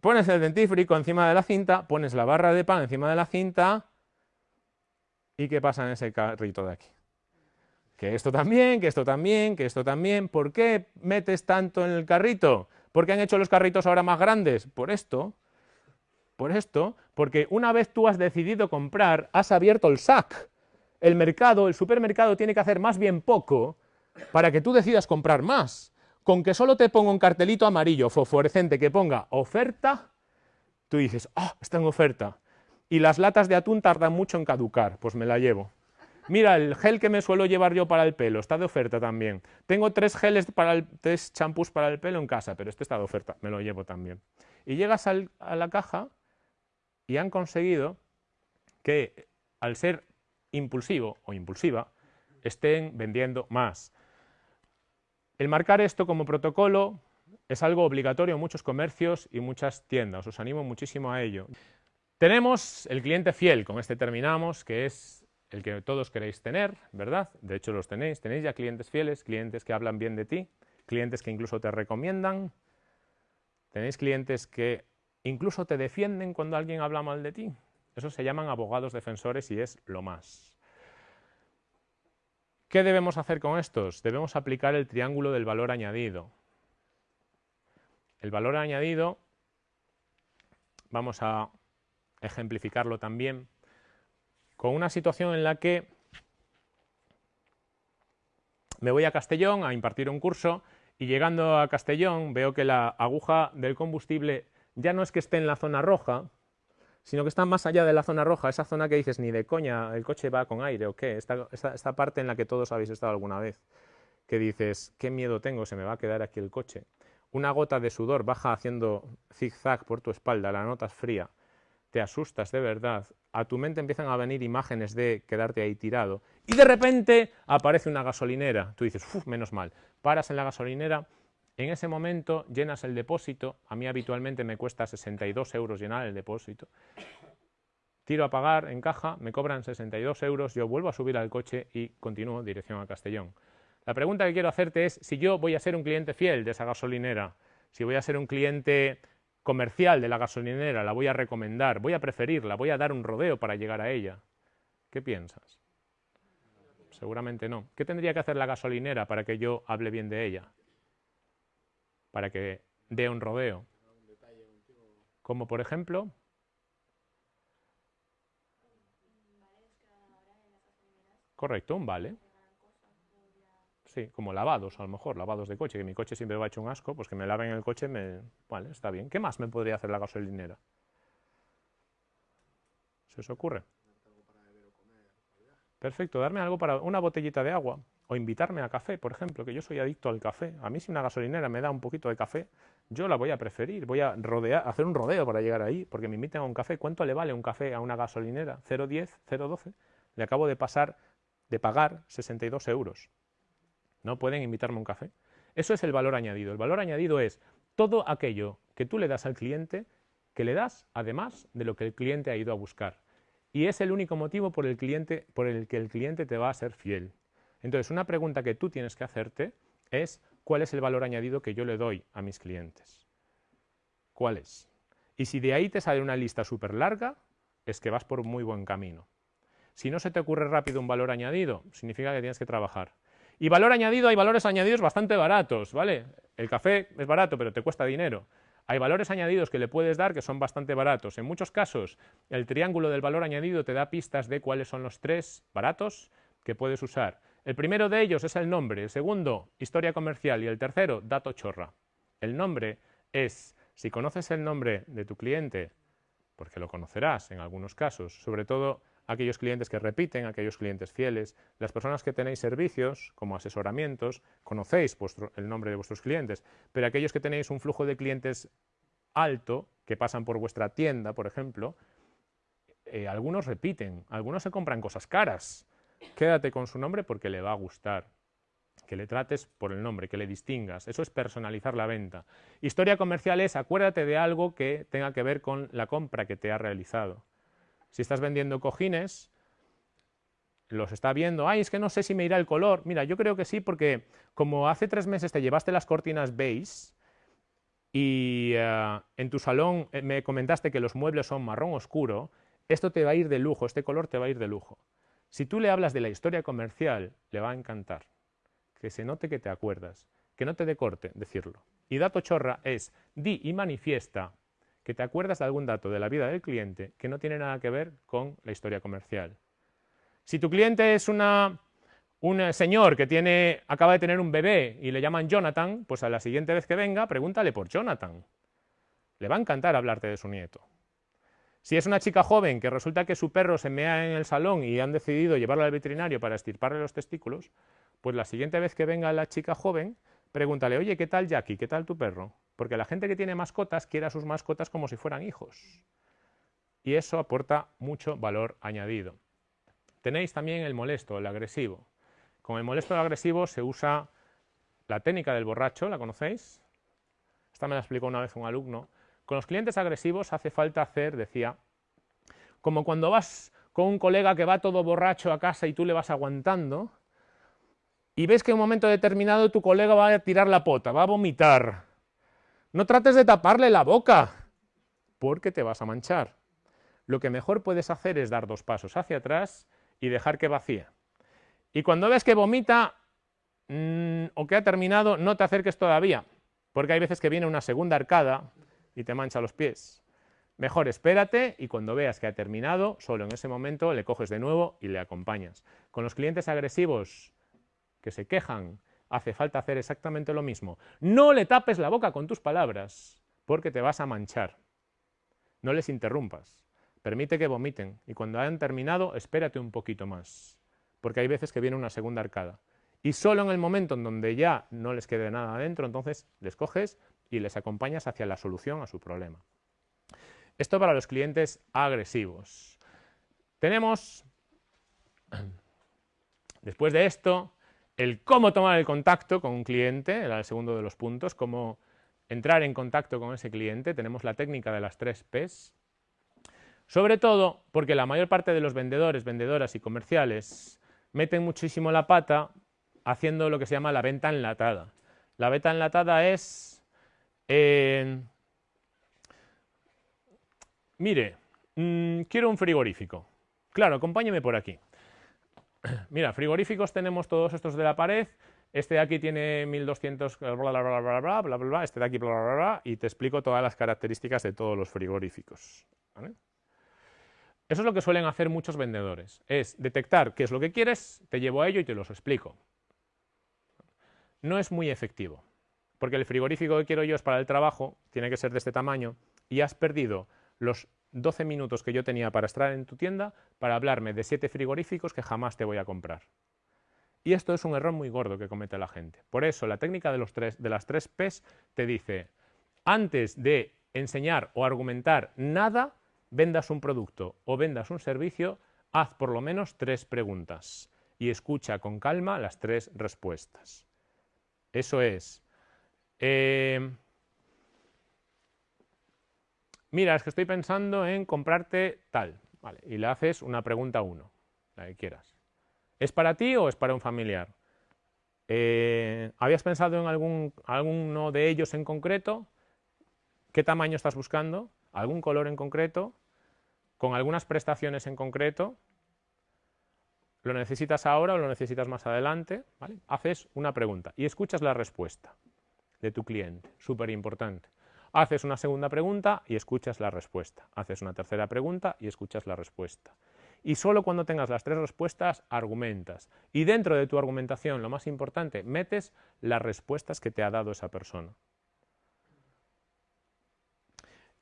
pones el dentífrico encima de la cinta, pones la barra de pan encima de la cinta, ¿y qué pasa en ese carrito de aquí? Que esto también, que esto también, que esto también. ¿Por qué metes tanto en el carrito? ¿Por qué han hecho los carritos ahora más grandes? Por esto. Por esto, porque una vez tú has decidido comprar, has abierto el SAC. El mercado, el supermercado tiene que hacer más bien poco para que tú decidas comprar más. Con que solo te ponga un cartelito amarillo fosforescente que ponga oferta, tú dices, ah, está en oferta. Y las latas de atún tardan mucho en caducar, pues me la llevo. Mira, el gel que me suelo llevar yo para el pelo está de oferta también. Tengo tres geles para el, tres champús para el pelo en casa, pero este está de oferta, me lo llevo también. Y llegas a la caja y han conseguido que al ser impulsivo o impulsiva estén vendiendo más. El marcar esto como protocolo es algo obligatorio en muchos comercios y muchas tiendas, os animo muchísimo a ello. Tenemos el cliente fiel, con este terminamos, que es el que todos queréis tener, ¿verdad? De hecho los tenéis, tenéis ya clientes fieles, clientes que hablan bien de ti, clientes que incluso te recomiendan, tenéis clientes que incluso te defienden cuando alguien habla mal de ti. Eso se llaman abogados defensores y es lo más. ¿Qué debemos hacer con estos? Debemos aplicar el triángulo del valor añadido. El valor añadido, vamos a ejemplificarlo también, con una situación en la que me voy a Castellón a impartir un curso y llegando a Castellón veo que la aguja del combustible ya no es que esté en la zona roja, sino que está más allá de la zona roja, esa zona que dices, ni de coña, el coche va con aire o qué, esta, esta, parte en la que todos habéis estado alguna vez, que dices, qué miedo tengo, se me va a quedar aquí el coche. Una gota de sudor baja haciendo zigzag por tu espalda, la notas fría, te asustas de verdad, a tu mente empiezan a venir imágenes de quedarte ahí tirado, y de repente aparece una gasolinera, tú dices, uff, menos mal, paras en la gasolinera, en ese momento llenas el depósito, a mí habitualmente me cuesta 62 euros llenar el depósito, tiro a pagar en caja, me cobran 62 euros, yo vuelvo a subir al coche y continúo dirección a Castellón. La pregunta que quiero hacerte es si yo voy a ser un cliente fiel de esa gasolinera, si voy a ser un cliente comercial de la gasolinera, la voy a recomendar, voy a preferirla, voy a dar un rodeo para llegar a ella. ¿Qué piensas? Seguramente no. ¿Qué tendría que hacer la gasolinera para que yo hable bien de ella? Para que dé un rodeo. Como por ejemplo... Correcto, un vale. Sí, como lavados a lo mejor, lavados de coche, que mi coche siempre va hecho un asco, pues que me laven el coche, me... vale, está bien. ¿Qué más me podría hacer la gasolinera? ¿Se os ocurre? Perfecto, darme algo para una botellita de agua, o invitarme a café, por ejemplo, que yo soy adicto al café. A mí si una gasolinera me da un poquito de café, yo la voy a preferir, voy a rodear, hacer un rodeo para llegar ahí, porque me inviten a un café. ¿Cuánto le vale un café a una gasolinera? ¿0,10? ¿0,12? Le acabo de pasar, de pagar 62 euros. ¿No pueden invitarme a un café? Eso es el valor añadido. El valor añadido es todo aquello que tú le das al cliente, que le das además de lo que el cliente ha ido a buscar. Y es el único motivo por el, cliente, por el que el cliente te va a ser fiel. Entonces, una pregunta que tú tienes que hacerte es ¿cuál es el valor añadido que yo le doy a mis clientes? ¿Cuál es? Y si de ahí te sale una lista súper larga, es que vas por muy buen camino. Si no se te ocurre rápido un valor añadido, significa que tienes que trabajar. Y valor añadido, hay valores añadidos bastante baratos, ¿vale? El café es barato, pero te cuesta dinero. Hay valores añadidos que le puedes dar que son bastante baratos. En muchos casos, el triángulo del valor añadido te da pistas de cuáles son los tres baratos que puedes usar. El primero de ellos es el nombre, el segundo, historia comercial y el tercero, dato chorra. El nombre es, si conoces el nombre de tu cliente, porque lo conocerás en algunos casos, sobre todo aquellos clientes que repiten, aquellos clientes fieles, las personas que tenéis servicios como asesoramientos, conocéis el nombre de vuestros clientes, pero aquellos que tenéis un flujo de clientes alto, que pasan por vuestra tienda, por ejemplo, eh, algunos repiten, algunos se compran cosas caras, quédate con su nombre porque le va a gustar. Que le trates por el nombre, que le distingas. Eso es personalizar la venta. Historia comercial es acuérdate de algo que tenga que ver con la compra que te ha realizado. Si estás vendiendo cojines, los está viendo, ay, es que no sé si me irá el color. Mira, yo creo que sí, porque como hace tres meses te llevaste las cortinas beige y eh, en tu salón eh, me comentaste que los muebles son marrón oscuro, esto te va a ir de lujo, este color te va a ir de lujo. Si tú le hablas de la historia comercial, le va a encantar. Que se note que te acuerdas, que no te dé corte decirlo. Y dato chorra es, di y manifiesta que te acuerdas de algún dato de la vida del cliente que no tiene nada que ver con la historia comercial. Si tu cliente es una, un señor que tiene, acaba de tener un bebé y le llaman Jonathan, pues a la siguiente vez que venga, pregúntale por Jonathan. Le va a encantar hablarte de su nieto. Si es una chica joven que resulta que su perro se mea en el salón y han decidido llevarla al veterinario para estirparle los testículos, pues la siguiente vez que venga la chica joven, pregúntale, oye, ¿qué tal Jackie? ¿Qué tal tu perro? Porque la gente que tiene mascotas quiere a sus mascotas como si fueran hijos. Y eso aporta mucho valor añadido. Tenéis también el molesto, el agresivo. Con el molesto el agresivo se usa la técnica del borracho, ¿la conocéis? Esta me la explicó una vez un alumno. Con los clientes agresivos hace falta hacer, decía, como cuando vas con un colega que va todo borracho a casa y tú le vas aguantando, y ves que en un momento determinado tu colega va a tirar la pota, va a vomitar. No trates de taparle la boca, porque te vas a manchar. Lo que mejor puedes hacer es dar dos pasos hacia atrás y dejar que vacíe. Y cuando ves que vomita mm, o que ha terminado, no te acerques todavía, porque hay veces que viene una segunda arcada y te mancha los pies. Mejor espérate y cuando veas que ha terminado, solo en ese momento le coges de nuevo y le acompañas. Con los clientes agresivos que se quejan, hace falta hacer exactamente lo mismo. No le tapes la boca con tus palabras, porque te vas a manchar. No les interrumpas. Permite que vomiten y cuando hayan terminado, espérate un poquito más, porque hay veces que viene una segunda arcada. Y solo en el momento en donde ya no les quede nada adentro, entonces les coges y les acompañas hacia la solución a su problema. Esto para los clientes agresivos. Tenemos, después de esto, el cómo tomar el contacto con un cliente, era el segundo de los puntos, cómo entrar en contacto con ese cliente. Tenemos la técnica de las tres Ps, sobre todo porque la mayor parte de los vendedores, vendedoras y comerciales meten muchísimo la pata haciendo lo que se llama la venta enlatada. La venta enlatada es, eh, mire, mm, quiero un frigorífico. Claro, acompáñeme por aquí. Mira, frigoríficos tenemos todos estos de la pared, este de aquí tiene 1200, bla, bla, bla, bla, bla, bla, este de aquí, bla, bla, bla, y te explico todas las características de todos los frigoríficos. Eso es lo que suelen hacer muchos vendedores, es detectar qué es lo que quieres, te llevo a ello y te los explico. No es muy efectivo, porque el frigorífico que quiero yo es para el trabajo, tiene que ser de este tamaño, y has perdido los 12 minutos que yo tenía para estar en tu tienda para hablarme de 7 frigoríficos que jamás te voy a comprar. Y esto es un error muy gordo que comete la gente. Por eso la técnica de, los tres, de las tres P's te dice, antes de enseñar o argumentar nada, vendas un producto o vendas un servicio, haz por lo menos tres preguntas y escucha con calma las tres respuestas. Eso es. Eh, mira, es que estoy pensando en comprarte tal. Vale, y le haces una pregunta uno, la que quieras. ¿Es para ti o es para un familiar? Eh, ¿Habías pensado en algún, alguno de ellos en concreto? ¿Qué tamaño estás buscando? ¿Algún color en concreto? con algunas prestaciones en concreto, lo necesitas ahora o lo necesitas más adelante, haces una pregunta y escuchas la respuesta de tu cliente, súper importante. Haces una segunda pregunta y escuchas la respuesta. Haces una tercera pregunta y escuchas la respuesta. Y solo cuando tengas las tres respuestas, argumentas. Y dentro de tu argumentación, lo más importante, metes las respuestas que te ha dado esa persona.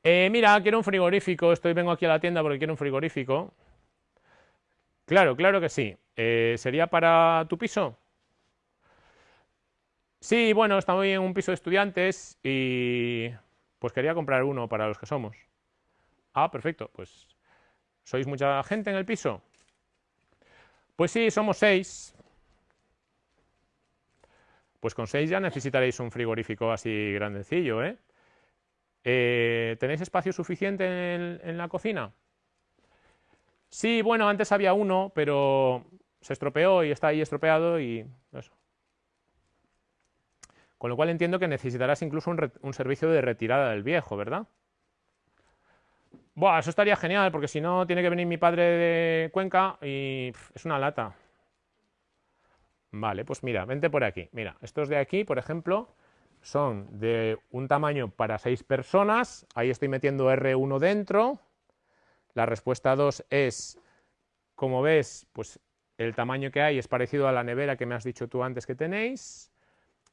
Eh, mira, quiero un frigorífico, estoy, vengo aquí a la tienda porque quiero un frigorífico. Claro, claro que sí. Eh, ¿Sería para tu piso? Sí, bueno, estamos en un piso de estudiantes y pues quería comprar uno para los que somos. Ah, perfecto, pues ¿sois mucha gente en el piso? Pues sí, somos seis. Pues con seis ya necesitaréis un frigorífico así grandecillo, ¿eh? Eh, ¿Tenéis espacio suficiente en, la cocina? Sí, bueno, antes había uno, pero se estropeó y está ahí estropeado y. Con lo cual entiendo que necesitarás incluso un, servicio de retirada del viejo, ¿verdad? Buah, eso estaría genial, porque si no tiene que venir mi padre de Cuenca y es una lata. Vale, pues mira, vente por aquí. Mira, estos de aquí, por ejemplo, son de un tamaño para seis personas, ahí estoy metiendo R1 dentro, la respuesta 2 es, como ves, pues el tamaño que hay es parecido a la nevera que me has dicho tú antes que tenéis,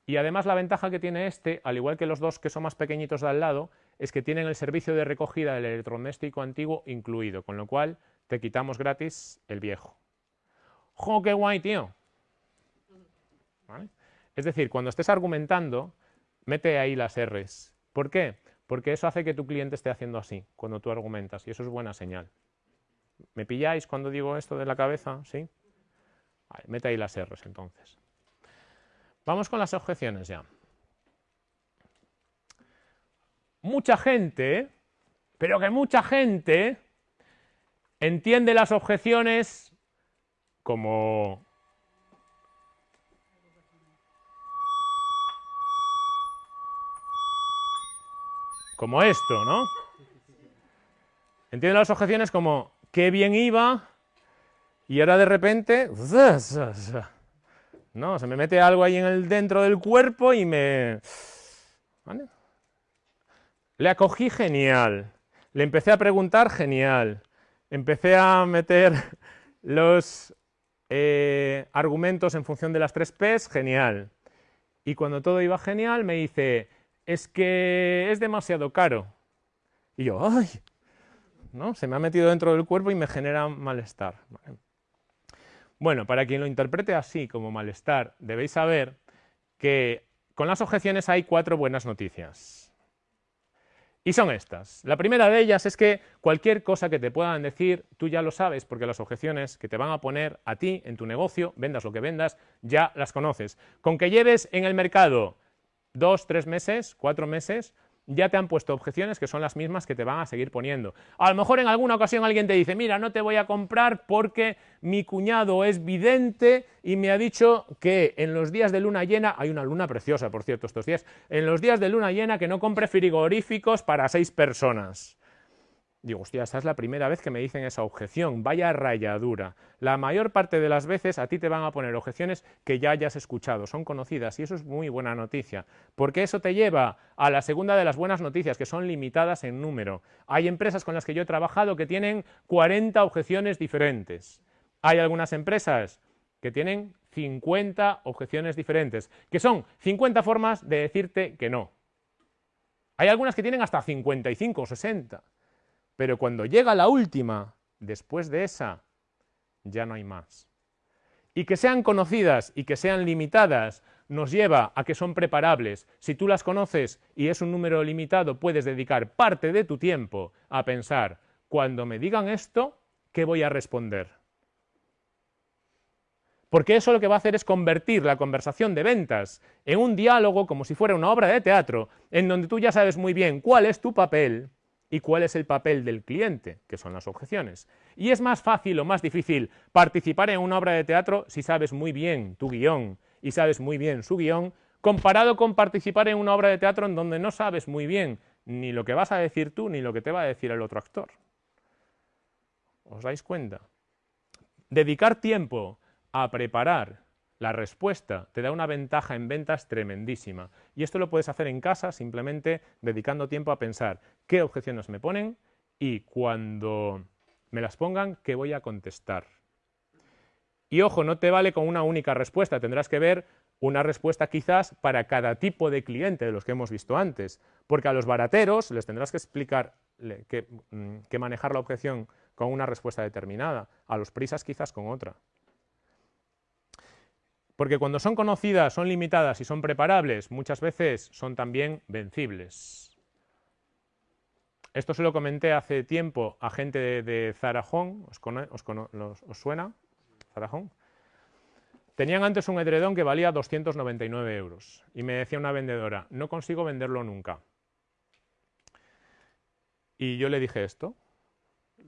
y además la ventaja que tiene este, al igual que los dos que son más pequeñitos de al lado, es que tienen el servicio de recogida del electrodoméstico antiguo incluido, con lo cual te quitamos gratis el viejo. ¡Jo, qué guay, tío! Es decir, cuando estés argumentando, mete ahí las R's. ¿Por qué? Porque eso hace que tu cliente esté haciendo así cuando tú argumentas y eso es buena señal. ¿Me pilláis cuando digo esto de la cabeza? ¿Sí? mete ahí las R's entonces. Vamos con las objeciones ya. Mucha gente, pero que mucha gente entiende las objeciones como como esto, ¿no? Entiende las objeciones como qué bien iba y ahora de repente no, se me mete algo ahí en el dentro del cuerpo y me Le acogí genial. Le empecé a preguntar genial. Empecé a meter los eh, argumentos en función de las tres P's, genial. Y cuando todo iba genial me dice, es que es demasiado caro. Y yo, ¡ay! ¿No? Se me ha metido dentro del cuerpo y me genera malestar. Bueno, para quien lo interprete así como malestar, debéis saber que con las objeciones hay cuatro buenas noticias. Y son estas. La primera de ellas es que cualquier cosa que te puedan decir, tú ya lo sabes, porque las objeciones que te van a poner a ti en tu negocio, vendas lo que vendas, ya las conoces. Con que lleves en el mercado dos, tres meses, cuatro meses, ya te han puesto objeciones que son las mismas que te van a seguir poniendo. A lo mejor en alguna ocasión alguien te dice, mira, no te voy a comprar porque mi cuñado es vidente y me ha dicho que en los días de luna llena, hay una luna preciosa, por cierto, estos días, en los días de luna llena que no compre frigoríficos para seis personas. Digo, hostia, esta es la primera vez que me dicen esa objeción, vaya rayadura. La mayor parte de las veces a ti te van a poner objeciones que ya hayas escuchado, son conocidas y eso es muy buena noticia, porque eso te lleva a la segunda de las buenas noticias, que son limitadas en número. Hay empresas con las que yo he trabajado que tienen 40 objeciones diferentes. Hay algunas empresas que tienen 50 objeciones diferentes, que son 50 formas de decirte que no. Hay algunas que tienen hasta 55 o 60. Pero cuando llega la última, después de esa, ya no hay más. Y que sean conocidas y que sean limitadas nos lleva a que son preparables. Si tú las conoces y es un número limitado, puedes dedicar parte de tu tiempo a pensar, cuando me digan esto, ¿qué voy a responder? Porque eso lo que va a hacer es convertir la conversación de ventas en un diálogo como si fuera una obra de teatro, en donde tú ya sabes muy bien cuál es tu papel, y cuál es el papel del cliente, que son las objeciones. Y es más fácil o más difícil participar en una obra de teatro si sabes muy bien tu guion y sabes muy bien su guion, comparado con participar en una obra de teatro en donde no sabes muy bien ni lo que vas a decir tú ni lo que te va a decir el otro actor. ¿Os dais cuenta? Dedicar tiempo a preparar la respuesta te da una ventaja en ventas tremendísima. Y esto lo puedes hacer en casa simplemente dedicando tiempo a pensar qué objeciones me ponen y cuando me las pongan, qué voy a contestar. Y ojo, no te vale con una única respuesta, tendrás que ver una respuesta quizás para cada tipo de cliente de los que hemos visto antes, porque a los barateros les tendrás que explicar que, mm, que manejar la objeción con una respuesta determinada, a los prisas quizás con otra. Porque cuando son conocidas, son limitadas y son preparables, muchas veces son también vencibles. Esto se lo comenté hace tiempo a gente de, Zarajón, ¿os, suena? Zarajón. Tenían antes un edredón que valía 299 euros y me decía una vendedora, no consigo venderlo nunca. Y yo le dije esto,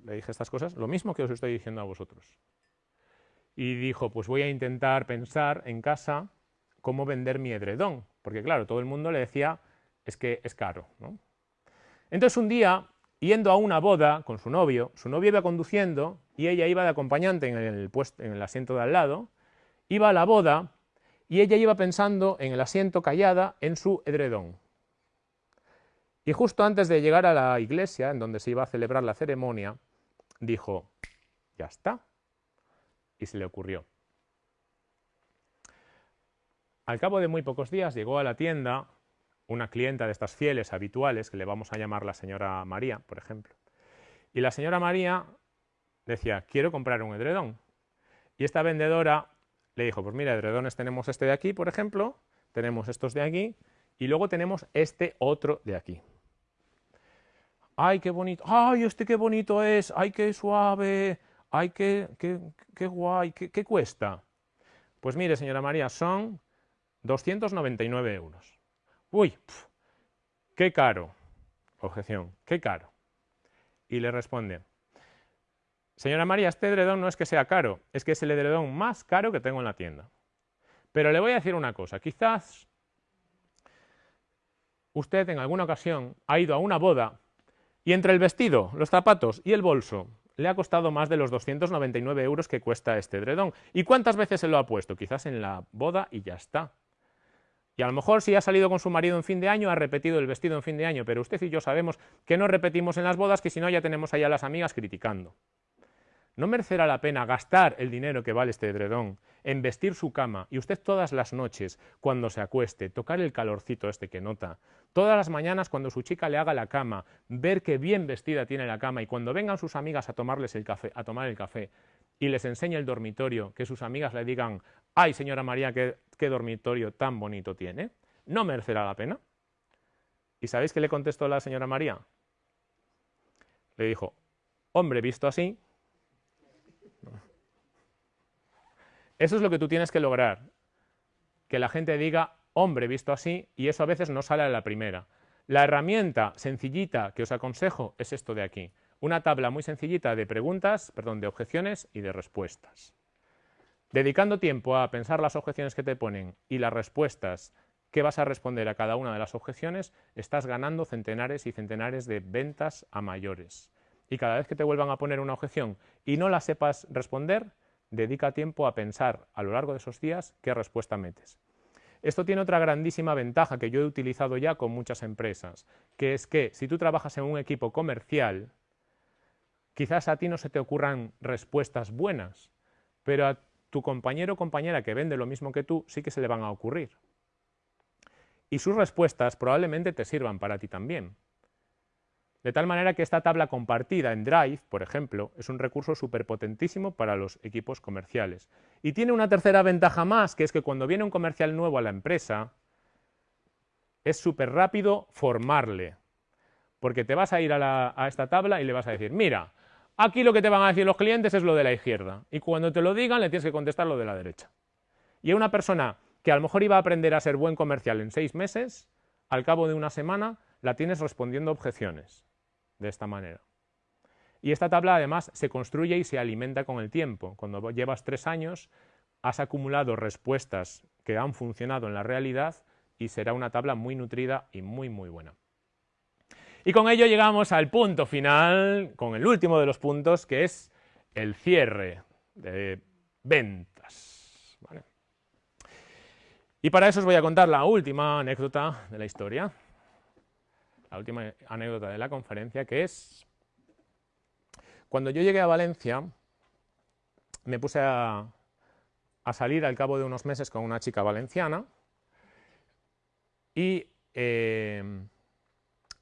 le dije estas cosas, lo mismo que os estoy diciendo a vosotros y dijo, pues voy a intentar pensar en casa cómo vender mi edredón, porque claro, todo el mundo le decía, es que es caro. Entonces un día, yendo a una boda con su novio, su novio iba conduciendo y ella iba de acompañante en el, en el asiento de al lado, iba a la boda y ella iba pensando en el asiento callada en su edredón. Y justo antes de llegar a la iglesia, en donde se iba a celebrar la ceremonia, dijo, ya está, y se le ocurrió. Al cabo de muy pocos días llegó a la tienda una clienta de estas fieles habituales, que le vamos a llamar la señora María, por ejemplo. Y la señora María decía, quiero comprar un edredón. Y esta vendedora le dijo, pues mira, edredones tenemos este de aquí, por ejemplo, tenemos estos de aquí, y luego tenemos este otro de aquí. ¡Ay, qué bonito! ¡Ay, este qué bonito es! ¡Ay, qué suave! ¡Ay, qué, qué, guay! ¿Qué, cuesta? Pues mire, señora María, son 299 euros. ¡Uy! ¡Qué caro! Objeción, ¡qué caro! Y le responde, señora María, este edredón no es que sea caro, es que es el edredón más caro que tengo en la tienda. Pero le voy a decir una cosa, quizás usted en alguna ocasión ha ido a una boda y entre el vestido, los zapatos y el bolso le ha costado más de los 299 euros que cuesta este edredón. ¿Y cuántas veces se lo ha puesto? Quizás en la boda y ya está. Y a lo mejor si ha salido con su marido en fin de año, ha repetido el vestido en fin de año, pero usted y yo sabemos que no repetimos en las bodas, que si no ya tenemos allá las amigas criticando. ¿No merecerá la pena gastar el dinero que vale este edredón en vestir su cama y usted todas las noches, cuando se acueste, tocar el calorcito este que nota, todas las mañanas cuando su chica le haga la cama, ver qué bien vestida tiene la cama y cuando vengan sus amigas a tomarles el café, a tomar el café y les enseñe el dormitorio, que sus amigas le digan, ay señora María, qué, qué dormitorio tan bonito tiene, ¿no merecerá la pena? ¿Y sabéis qué le contestó la señora María? Le dijo, hombre, visto así, Eso es lo que tú tienes que lograr, que la gente diga, hombre, visto así, y eso a veces no sale a la primera. La herramienta sencillita que os aconsejo es esto de aquí, una tabla muy sencillita de preguntas, perdón, de objeciones y de respuestas. Dedicando tiempo a pensar las objeciones que te ponen y las respuestas que vas a responder a cada una de las objeciones, estás ganando centenares y centenares de ventas a mayores. Y cada vez que te vuelvan a poner una objeción y no la sepas responder, dedica tiempo a pensar a lo largo de esos días qué respuesta metes. Esto tiene otra grandísima ventaja que yo he utilizado ya con muchas empresas, que es que si tú trabajas en un equipo comercial, quizás a ti no se te ocurran respuestas buenas, pero a tu compañero o compañera que vende lo mismo que tú sí que se le van a ocurrir. Y sus respuestas probablemente te sirvan para ti también. De tal manera que esta tabla compartida en Drive, por ejemplo, es un recurso superpotentísimo para los equipos comerciales. Y tiene una tercera ventaja más, que es que cuando viene un comercial nuevo a la empresa, es súper rápido formarle. Porque te vas a ir a, a esta tabla y le vas a decir, mira, aquí lo que te van a decir los clientes es lo de la izquierda. Y cuando te lo digan, le tienes que contestar lo de la derecha. Y a una persona que a lo mejor iba a aprender a ser buen comercial en seis meses, al cabo de una semana, la tienes respondiendo objeciones de esta manera. Y esta tabla además se construye y se alimenta con el tiempo. Cuando llevas tres años has acumulado respuestas que han funcionado en la realidad y será una tabla muy nutrida y muy muy buena. Y con ello llegamos al punto final, con el último de los puntos, que es el cierre de ventas. Y para eso os voy a contar la última anécdota de la historia la última anécdota de la conferencia, que es cuando yo llegué a Valencia, me puse a, salir al cabo de unos meses con una chica valenciana y eh,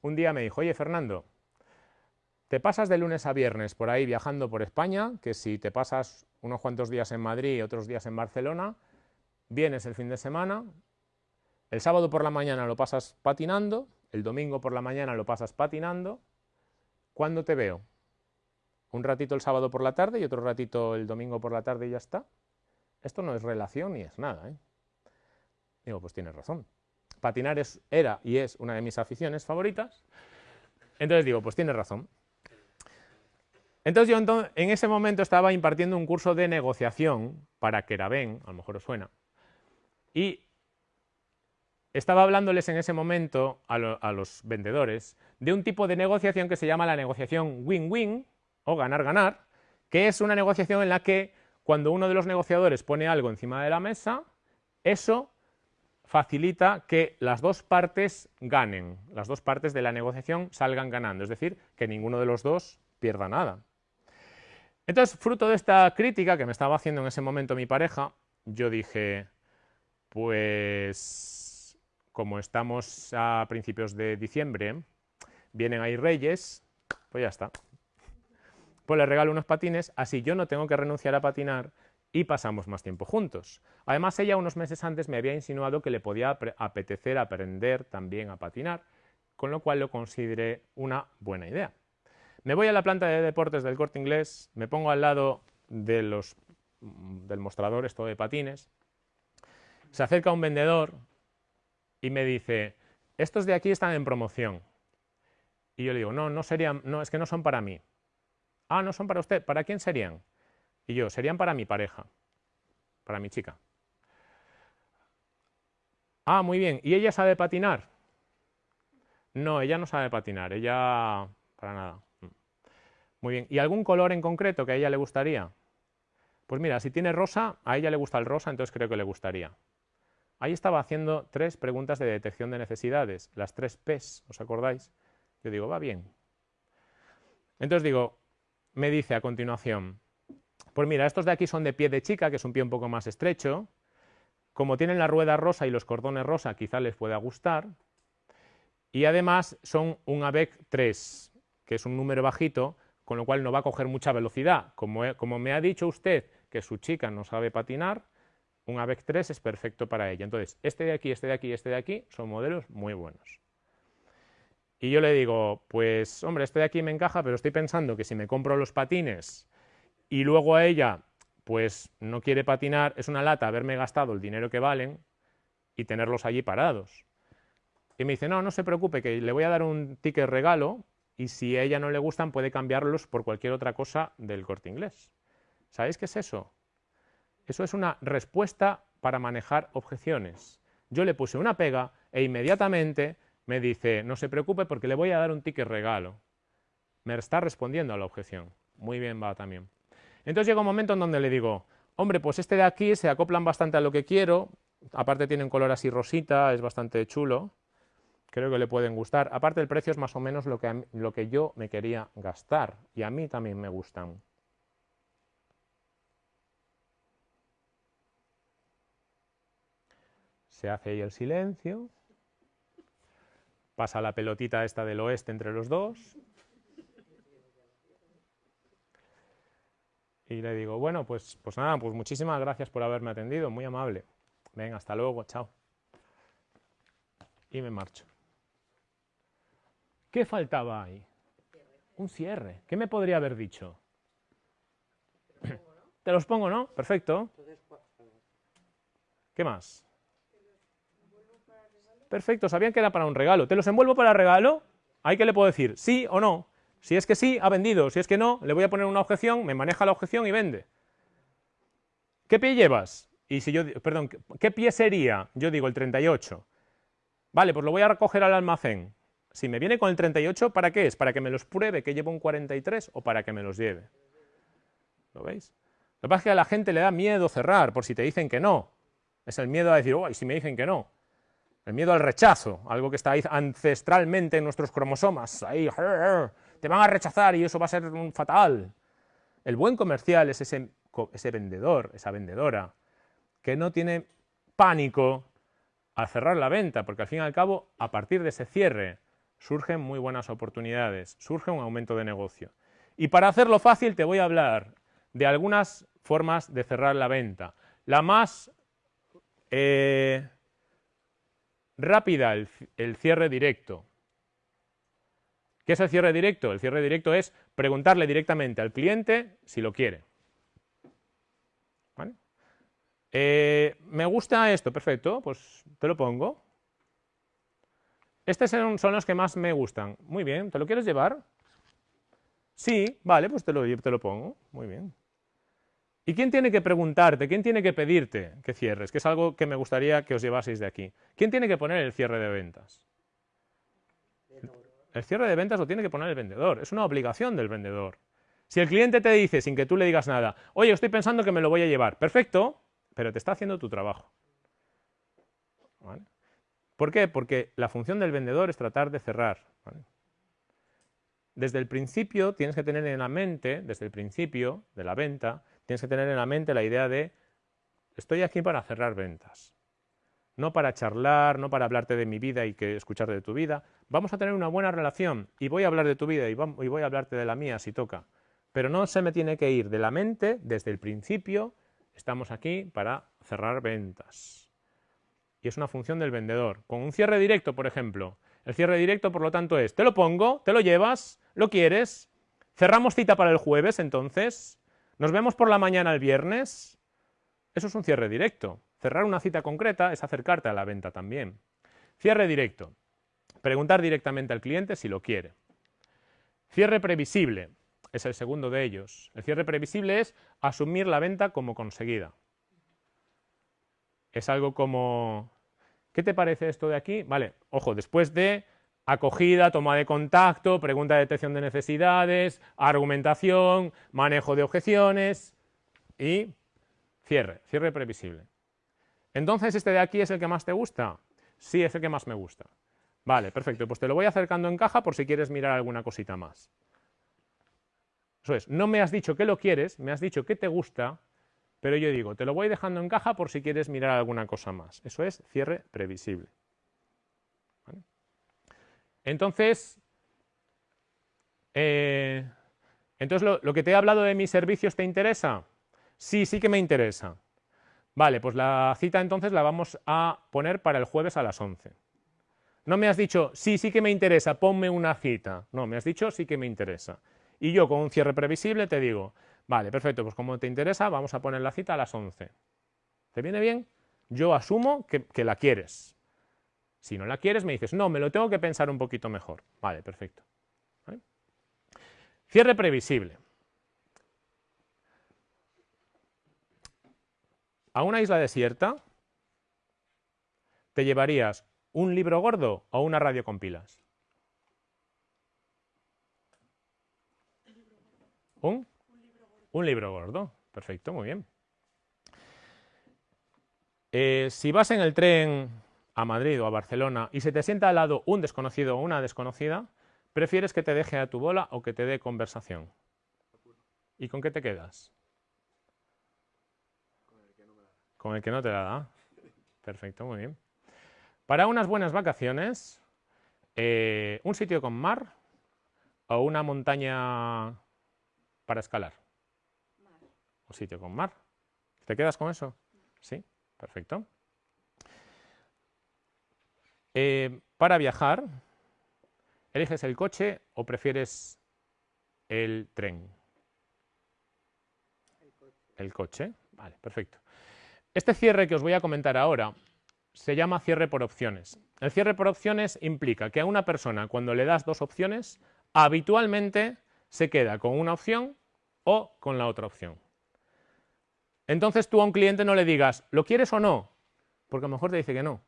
un día me dijo, oye Fernando, te pasas de lunes a viernes por ahí viajando por España, que si te pasas unos cuantos días en Madrid y otros días en Barcelona, vienes el fin de semana, el sábado por la mañana lo pasas patinando el domingo por la mañana lo pasas patinando, ¿cuándo te veo? ¿Un ratito el sábado por la tarde y otro ratito el domingo por la tarde y ya está? Esto no es relación ni es nada. ¿eh? Digo, pues tienes razón. Patinar es, era y es una de mis aficiones favoritas. Entonces digo, pues tienes razón. Entonces yo en ese momento estaba impartiendo un curso de negociación para Keraben, a lo mejor os suena, y estaba hablándoles en ese momento a, los vendedores de un tipo de negociación que se llama la negociación win-win o ganar-ganar, que es una negociación en la que cuando uno de los negociadores pone algo encima de la mesa, eso facilita que las dos partes ganen, las dos partes de la negociación salgan ganando, es decir, que ninguno de los dos pierda nada. Entonces, fruto de esta crítica que me estaba haciendo en ese momento mi pareja, yo dije, pues como estamos a principios de diciembre, vienen ahí reyes, pues ya está. Pues le regalo unos patines, así yo no tengo que renunciar a patinar y pasamos más tiempo juntos. Además, ella unos meses antes me había insinuado que le podía apetecer aprender también a patinar, con lo cual lo consideré una buena idea. Me voy a la planta de deportes del corte inglés, me pongo al lado de los, del mostrador esto de patines, se acerca un vendedor y me dice, estos de aquí están en promoción. Y yo le digo, no, no serían, no, es que no son para mí. Ah, no son para usted, ¿para quién serían? Y yo, serían para mi pareja, para mi chica. Ah, muy bien, ¿y ella sabe patinar? No, ella no sabe patinar, ella para nada. Muy bien, ¿y algún color en concreto que a ella le gustaría? Pues mira, si tiene rosa, a ella le gusta el rosa, entonces creo que le gustaría. Ahí estaba haciendo tres preguntas de detección de necesidades, las tres P's, ¿os acordáis? Yo digo, va bien. Entonces digo, me dice a continuación, pues mira, estos de aquí son de pie de chica, que es un pie un poco más estrecho, como tienen la rueda rosa y los cordones rosa, quizá les pueda gustar, y además son un ABEC 3, que es un número bajito, con lo cual no va a coger mucha velocidad. Como, como me ha dicho usted que su chica no sabe patinar, un AVEC 3 es perfecto para ella. Entonces, este de aquí, este de aquí, este de aquí son modelos muy buenos. Y yo le digo, pues hombre, este de aquí me encaja, pero estoy pensando que si me compro los patines y luego a ella pues no quiere patinar, es una lata haberme gastado el dinero que valen y tenerlos allí parados. Y me dice, no, no se preocupe, que le voy a dar un ticket regalo y si a ella no le gustan puede cambiarlos por cualquier otra cosa del corte inglés. ¿Sabéis qué es eso? Eso es una respuesta para manejar objeciones. Yo le puse una pega e inmediatamente me dice, no se preocupe porque le voy a dar un ticket regalo. Me está respondiendo a la objeción. Muy bien va también. Entonces llega un momento en donde le digo, hombre, pues este de aquí se acoplan bastante a lo que quiero, aparte tiene un color así rosita, es bastante chulo, creo que le pueden gustar. Aparte el precio es más o menos lo que, lo que yo me quería gastar y a mí también me gustan. Se hace ahí el silencio. Pasa la pelotita esta del oeste entre los dos. Y le digo, bueno, pues, pues nada, pues muchísimas gracias por haberme atendido, muy amable. Venga, hasta luego, chao. Y me marcho. ¿Qué faltaba ahí? Un cierre. ¿Qué me podría haber dicho? Te los pongo, ¿no? Perfecto. ¿Qué más? Perfecto, sabían que era para un regalo. ¿Te los envuelvo para regalo? ¿Ahí que le puedo decir? ¿Sí o no? Si es que sí, ha vendido. Si es que no, le voy a poner una objeción, me maneja la objeción y vende. ¿Qué pie llevas? Y si yo, perdón, ¿qué pie sería? Yo digo el 38. Vale, pues lo voy a recoger al almacén. Si me viene con el 38, ¿para qué es? ¿Para que me los pruebe que llevo un 43 o para que me los lleve? ¿Lo veis? Lo que pasa es que a la gente le da miedo cerrar por si te dicen que no. Es el miedo a decir, oh, ¿y si me dicen que no? El miedo al rechazo, algo que está ahí ancestralmente en nuestros cromosomas. Ahí, te van a rechazar y eso va a ser fatal. El buen comercial es ese, vendedor, esa vendedora, que no tiene pánico al cerrar la venta, porque al fin y al cabo, a partir de ese cierre, surgen muy buenas oportunidades, surge un aumento de negocio. Y para hacerlo fácil te voy a hablar de algunas formas de cerrar la venta. La más eh, rápida el, cierre directo. ¿Qué es el cierre directo? El cierre directo es preguntarle directamente al cliente si lo quiere. Eh, me gusta esto, perfecto, pues te lo pongo. Estos son, los que más me gustan. Muy bien, ¿te lo quieres llevar? Sí, vale, pues te lo, te lo pongo. Muy bien. ¿Y quién tiene que preguntarte, quién tiene que pedirte que cierres? Que es algo que me gustaría que os llevaseis de aquí. ¿Quién tiene que poner el cierre de ventas? El cierre de ventas lo tiene que poner el vendedor, es una obligación del vendedor. Si el cliente te dice, sin que tú le digas nada, oye, estoy pensando que me lo voy a llevar, perfecto, pero te está haciendo tu trabajo. ¿Por qué? Porque la función del vendedor es tratar de cerrar. Desde el principio tienes que tener en la mente, desde el principio de la venta, tienes que tener en la mente la idea de estoy aquí para cerrar ventas. no para charlar, no para hablarte de mi vida y que escucharte de tu vida. Vamos a tener una buena relación y voy a hablar de tu vida y voy a hablarte de la mía si toca. Pero no se me tiene que ir de la mente desde el principio. Estamos aquí para cerrar ventas. Y es una función del vendedor. Con un cierre directo, por ejemplo. El cierre directo, por lo tanto, es, te lo pongo, te lo llevas, lo quieres, cerramos cita para el jueves, entonces, nos vemos por la mañana el viernes. Eso es un cierre directo. Cerrar una cita concreta es acercarte a la venta también. Cierre directo. Preguntar directamente al cliente si lo quiere. Cierre previsible es el segundo de ellos. El cierre previsible es asumir la venta como conseguida. Es algo como, ¿qué te parece esto de aquí? Vale, ojo, después de acogida, toma de contacto, pregunta de detección de necesidades, argumentación, manejo de objeciones y cierre, cierre previsible. Entonces, ¿este de aquí es el que más te gusta? Sí, es el que más me gusta. Vale, perfecto, pues te lo voy acercando en caja por si quieres mirar alguna cosita más. Eso es, no me has dicho que lo quieres, me has dicho que te gusta, pero yo digo, te lo voy dejando en caja por si quieres mirar alguna cosa más. Eso es cierre previsible. Entonces, eh, entonces lo que te he hablado de mis servicios te interesa? Sí, sí que me interesa. Vale, pues la cita entonces la vamos a poner para el jueves a las 11. No me has dicho, sí, sí que me interesa, ponme una cita. No, me has dicho, sí que me interesa. Y yo con un cierre previsible te digo, vale, perfecto, pues como te interesa, vamos a poner la cita a las 11. ¿Te viene bien? Yo asumo que, la quieres. Si no la quieres, me dices, no, me lo tengo que pensar un poquito mejor. Vale, perfecto. Cierre previsible. a una isla desierta, ¿te llevarías un libro gordo o una radio con pilas? ¿Un? Un libro gordo. Perfecto, muy bien. Eh, si vas en el tren a Madrid o a Barcelona y se te sienta al lado un desconocido o una desconocida, ¿prefieres que te deje a tu bola o que te dé conversación? ¿Y con qué te quedas? Con el que no te la da. Perfecto, muy bien. Para unas buenas vacaciones, eh, un sitio con mar o una montaña para escalar. Un sitio con mar. ¿Te quedas con eso? Sí, perfecto. Eh, para viajar, ¿eliges el coche o prefieres el tren? El coche. El coche, vale, perfecto. Este cierre que os voy a comentar ahora se llama cierre por opciones. El cierre por opciones implica que a una persona cuando le das dos opciones, habitualmente se queda con una opción o con la otra opción. Entonces tú a un cliente no le digas, ¿lo quieres o no? Porque a lo mejor te dice que no.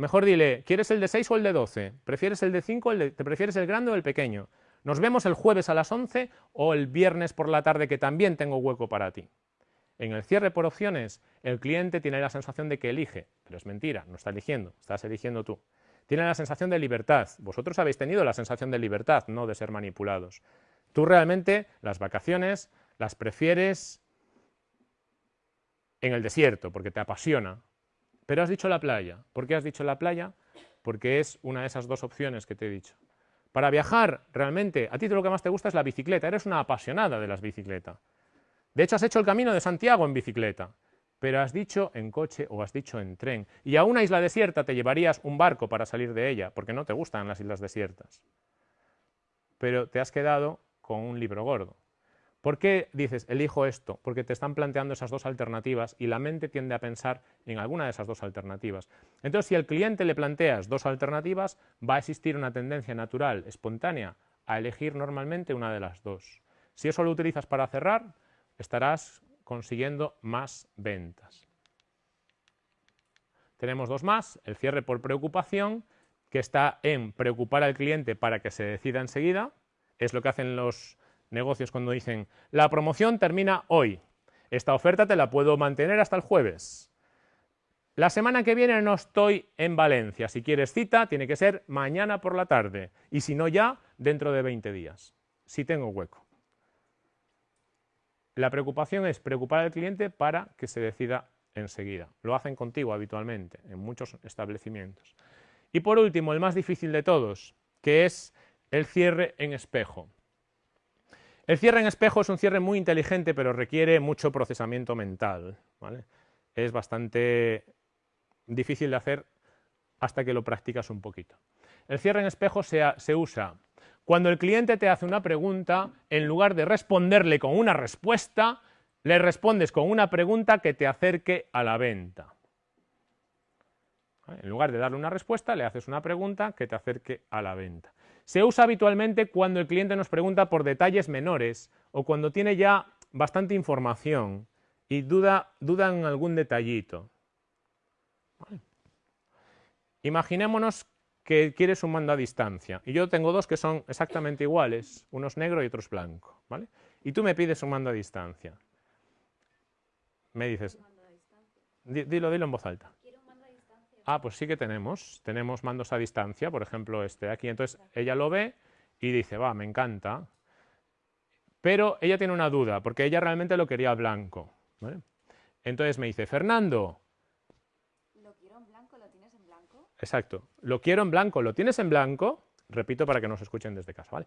Mejor dile, ¿quieres el de 6 o el de 12? ¿Prefieres el de 5 o el de, te prefieres el grande o el pequeño? Nos vemos el jueves a las 11 o el viernes por la tarde que también tengo hueco para ti. En el cierre por opciones, el cliente tiene la sensación de que elige, pero es mentira, no está eligiendo, estás eligiendo tú. Tiene la sensación de libertad. Vosotros habéis tenido la sensación de libertad, no de ser manipulados. Tú realmente las vacaciones las prefieres en el desierto, porque te apasiona. Pero has dicho la playa. ¿Por qué has dicho la playa? Porque es una de esas dos opciones que te he dicho. Para viajar, realmente, a ti lo que más te gusta es la bicicleta. Eres una apasionada de las bicicletas. De hecho, has hecho el camino de Santiago en bicicleta, pero has dicho en coche o has dicho en tren. Y a una isla desierta te llevarías un barco para salir de ella, porque no te gustan las islas desiertas. Pero te has quedado con un libro gordo. ¿Por qué dices, elijo esto? Porque te están planteando esas dos alternativas y la mente tiende a pensar en alguna de esas dos alternativas. Entonces, si al cliente le planteas dos alternativas, va a existir una tendencia natural, espontánea, a elegir normalmente una de las dos. Si eso lo utilizas para cerrar, estarás consiguiendo más ventas. Tenemos dos más, el cierre por preocupación, que está en preocupar al cliente para que se decida enseguida, es lo que hacen los negocios cuando dicen, la promoción termina hoy, esta oferta te la puedo mantener hasta el jueves. La semana que viene no estoy en Valencia, si quieres cita tiene que ser mañana por la tarde y si no ya, dentro de 20 días, si tengo hueco. La preocupación es preocupar al cliente para que se decida enseguida. Lo hacen contigo habitualmente en muchos establecimientos. Y por último, el más difícil de todos, que es el cierre en espejo. El cierre en espejo es un cierre muy inteligente, pero requiere mucho procesamiento mental. Es bastante difícil de hacer hasta que lo practicas un poquito. El cierre en espejo se, usa cuando el cliente te hace una pregunta, en lugar de responderle con una respuesta, le respondes con una pregunta que te acerque a la venta. En lugar de darle una respuesta, le haces una pregunta que te acerque a la venta. Se usa habitualmente cuando el cliente nos pregunta por detalles menores o cuando tiene ya bastante información y duda, en algún detallito. Imaginémonos que quieres un mando a distancia y yo tengo dos que son exactamente iguales, uno es negro y otro es blanco. ¿vale? Y tú me pides un mando a distancia. Me dices, dilo, dilo en voz alta. Ah, pues sí que tenemos. Tenemos mandos a distancia, por ejemplo, este de aquí. Entonces ella lo ve y dice, va, me encanta. Pero ella tiene una duda, porque ella realmente lo quería blanco. Entonces me dice, Fernando. ¿Lo quiero en blanco? ¿Lo tienes en blanco? Exacto. Lo quiero en blanco. ¿Lo tienes en blanco? Repito para que nos escuchen desde casa, ¿vale?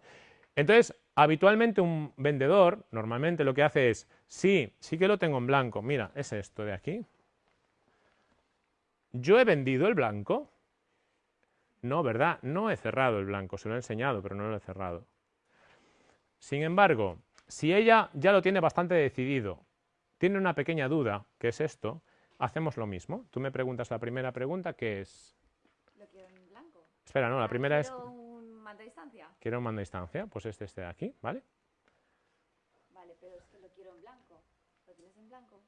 Entonces, habitualmente un vendedor, normalmente lo que hace es, sí, sí que lo tengo en blanco. Mira, es esto de aquí. ¿Yo he vendido el blanco? No, ¿verdad? No he cerrado el blanco, se lo he enseñado, pero no lo he cerrado. Sin embargo, si ella ya lo tiene bastante decidido, tiene una pequeña duda, que es esto, hacemos lo mismo. Tú me preguntas la primera pregunta, que es... Lo quiero en blanco. Espera, no, la ah, primera es... ¿Quiero un mando a distancia? Quiero un mando a distancia, pues este, este de aquí, ¿vale? Vale, pero es que lo quiero en blanco. ¿Lo tienes en blanco?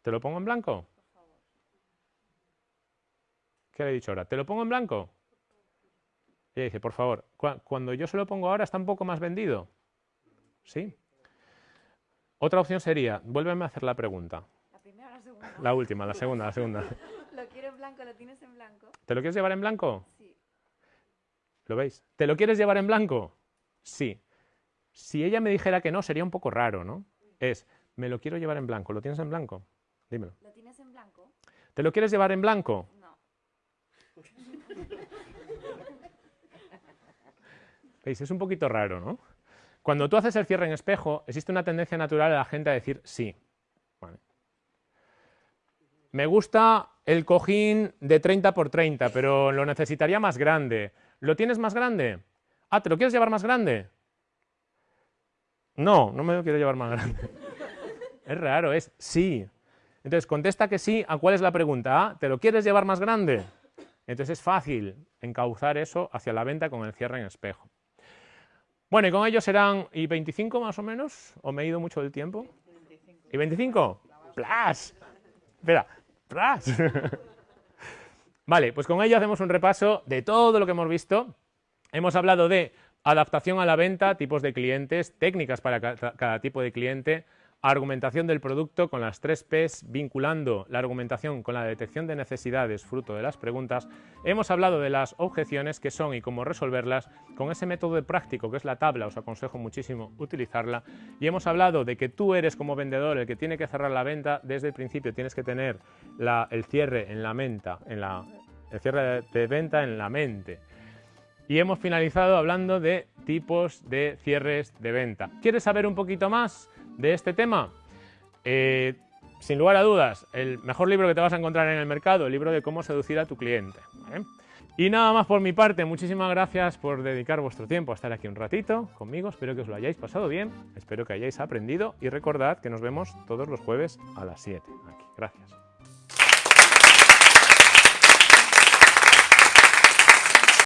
¿Te lo pongo en blanco? ¿Qué le he dicho ahora? ¿Te lo pongo en blanco? Ella dice, por favor, cuando yo se lo pongo ahora está un poco más vendido. ¿Sí? Otra opción sería, vuélveme a hacer la pregunta. ¿La primera o la segunda? La última, la segunda, la segunda. lo quiero en blanco, ¿lo tienes en blanco? ¿Te lo quieres llevar en blanco? Sí. ¿Lo veis? ¿Te lo quieres llevar en blanco? Sí. Si ella me dijera que no, sería un poco raro, ¿no? Es, me lo quiero llevar en blanco. ¿Lo tienes en blanco? Dímelo. ¿Lo tienes en blanco? ¿Te lo quieres llevar en blanco? ¿Veis? Es un poquito raro, ¿no? Cuando tú haces el cierre en espejo, existe una tendencia natural a la gente a decir sí. Me gusta el cojín de 30 por 30, pero lo necesitaría más grande. ¿Lo tienes más grande? Ah, ¿te lo quieres llevar más grande? No, no me lo quiero llevar más grande. Es raro, es sí. Entonces, contesta que sí. ¿A cuál es la pregunta? Ah, ¿te lo quieres llevar más grande? Entonces es fácil encauzar eso hacia la venta con el cierre en espejo. Bueno, y con ello serán, ¿y 25 más o menos? ¿O me he ido mucho del tiempo? ¿Y 25? ¡Plas! Espera, ¡plas! vale, pues con ello hacemos un repaso de todo lo que hemos visto. Hemos hablado de adaptación a la venta, tipos de clientes, técnicas para cada tipo de cliente, argumentación del producto con las tres Ps, vinculando la argumentación con la detección de necesidades fruto de las preguntas, hemos hablado de las objeciones que son y cómo resolverlas con ese método práctico que es la tabla, os aconsejo muchísimo utilizarla, y hemos hablado de que tú eres como vendedor el que tiene que cerrar la venta desde el principio, tienes que tener el cierre en la menta, el cierre de venta en la mente. Y hemos finalizado hablando de tipos de cierres de venta. ¿Quieres saber un poquito más? De este tema? Eh, sin lugar a dudas, el mejor libro que te vas a encontrar en el mercado, el libro de cómo seducir a tu cliente. Y nada más por mi parte, muchísimas gracias por dedicar vuestro tiempo a estar aquí un ratito conmigo, espero que os lo hayáis pasado bien, espero que hayáis aprendido y recordad que nos vemos todos los jueves a las 7 aquí. Gracias.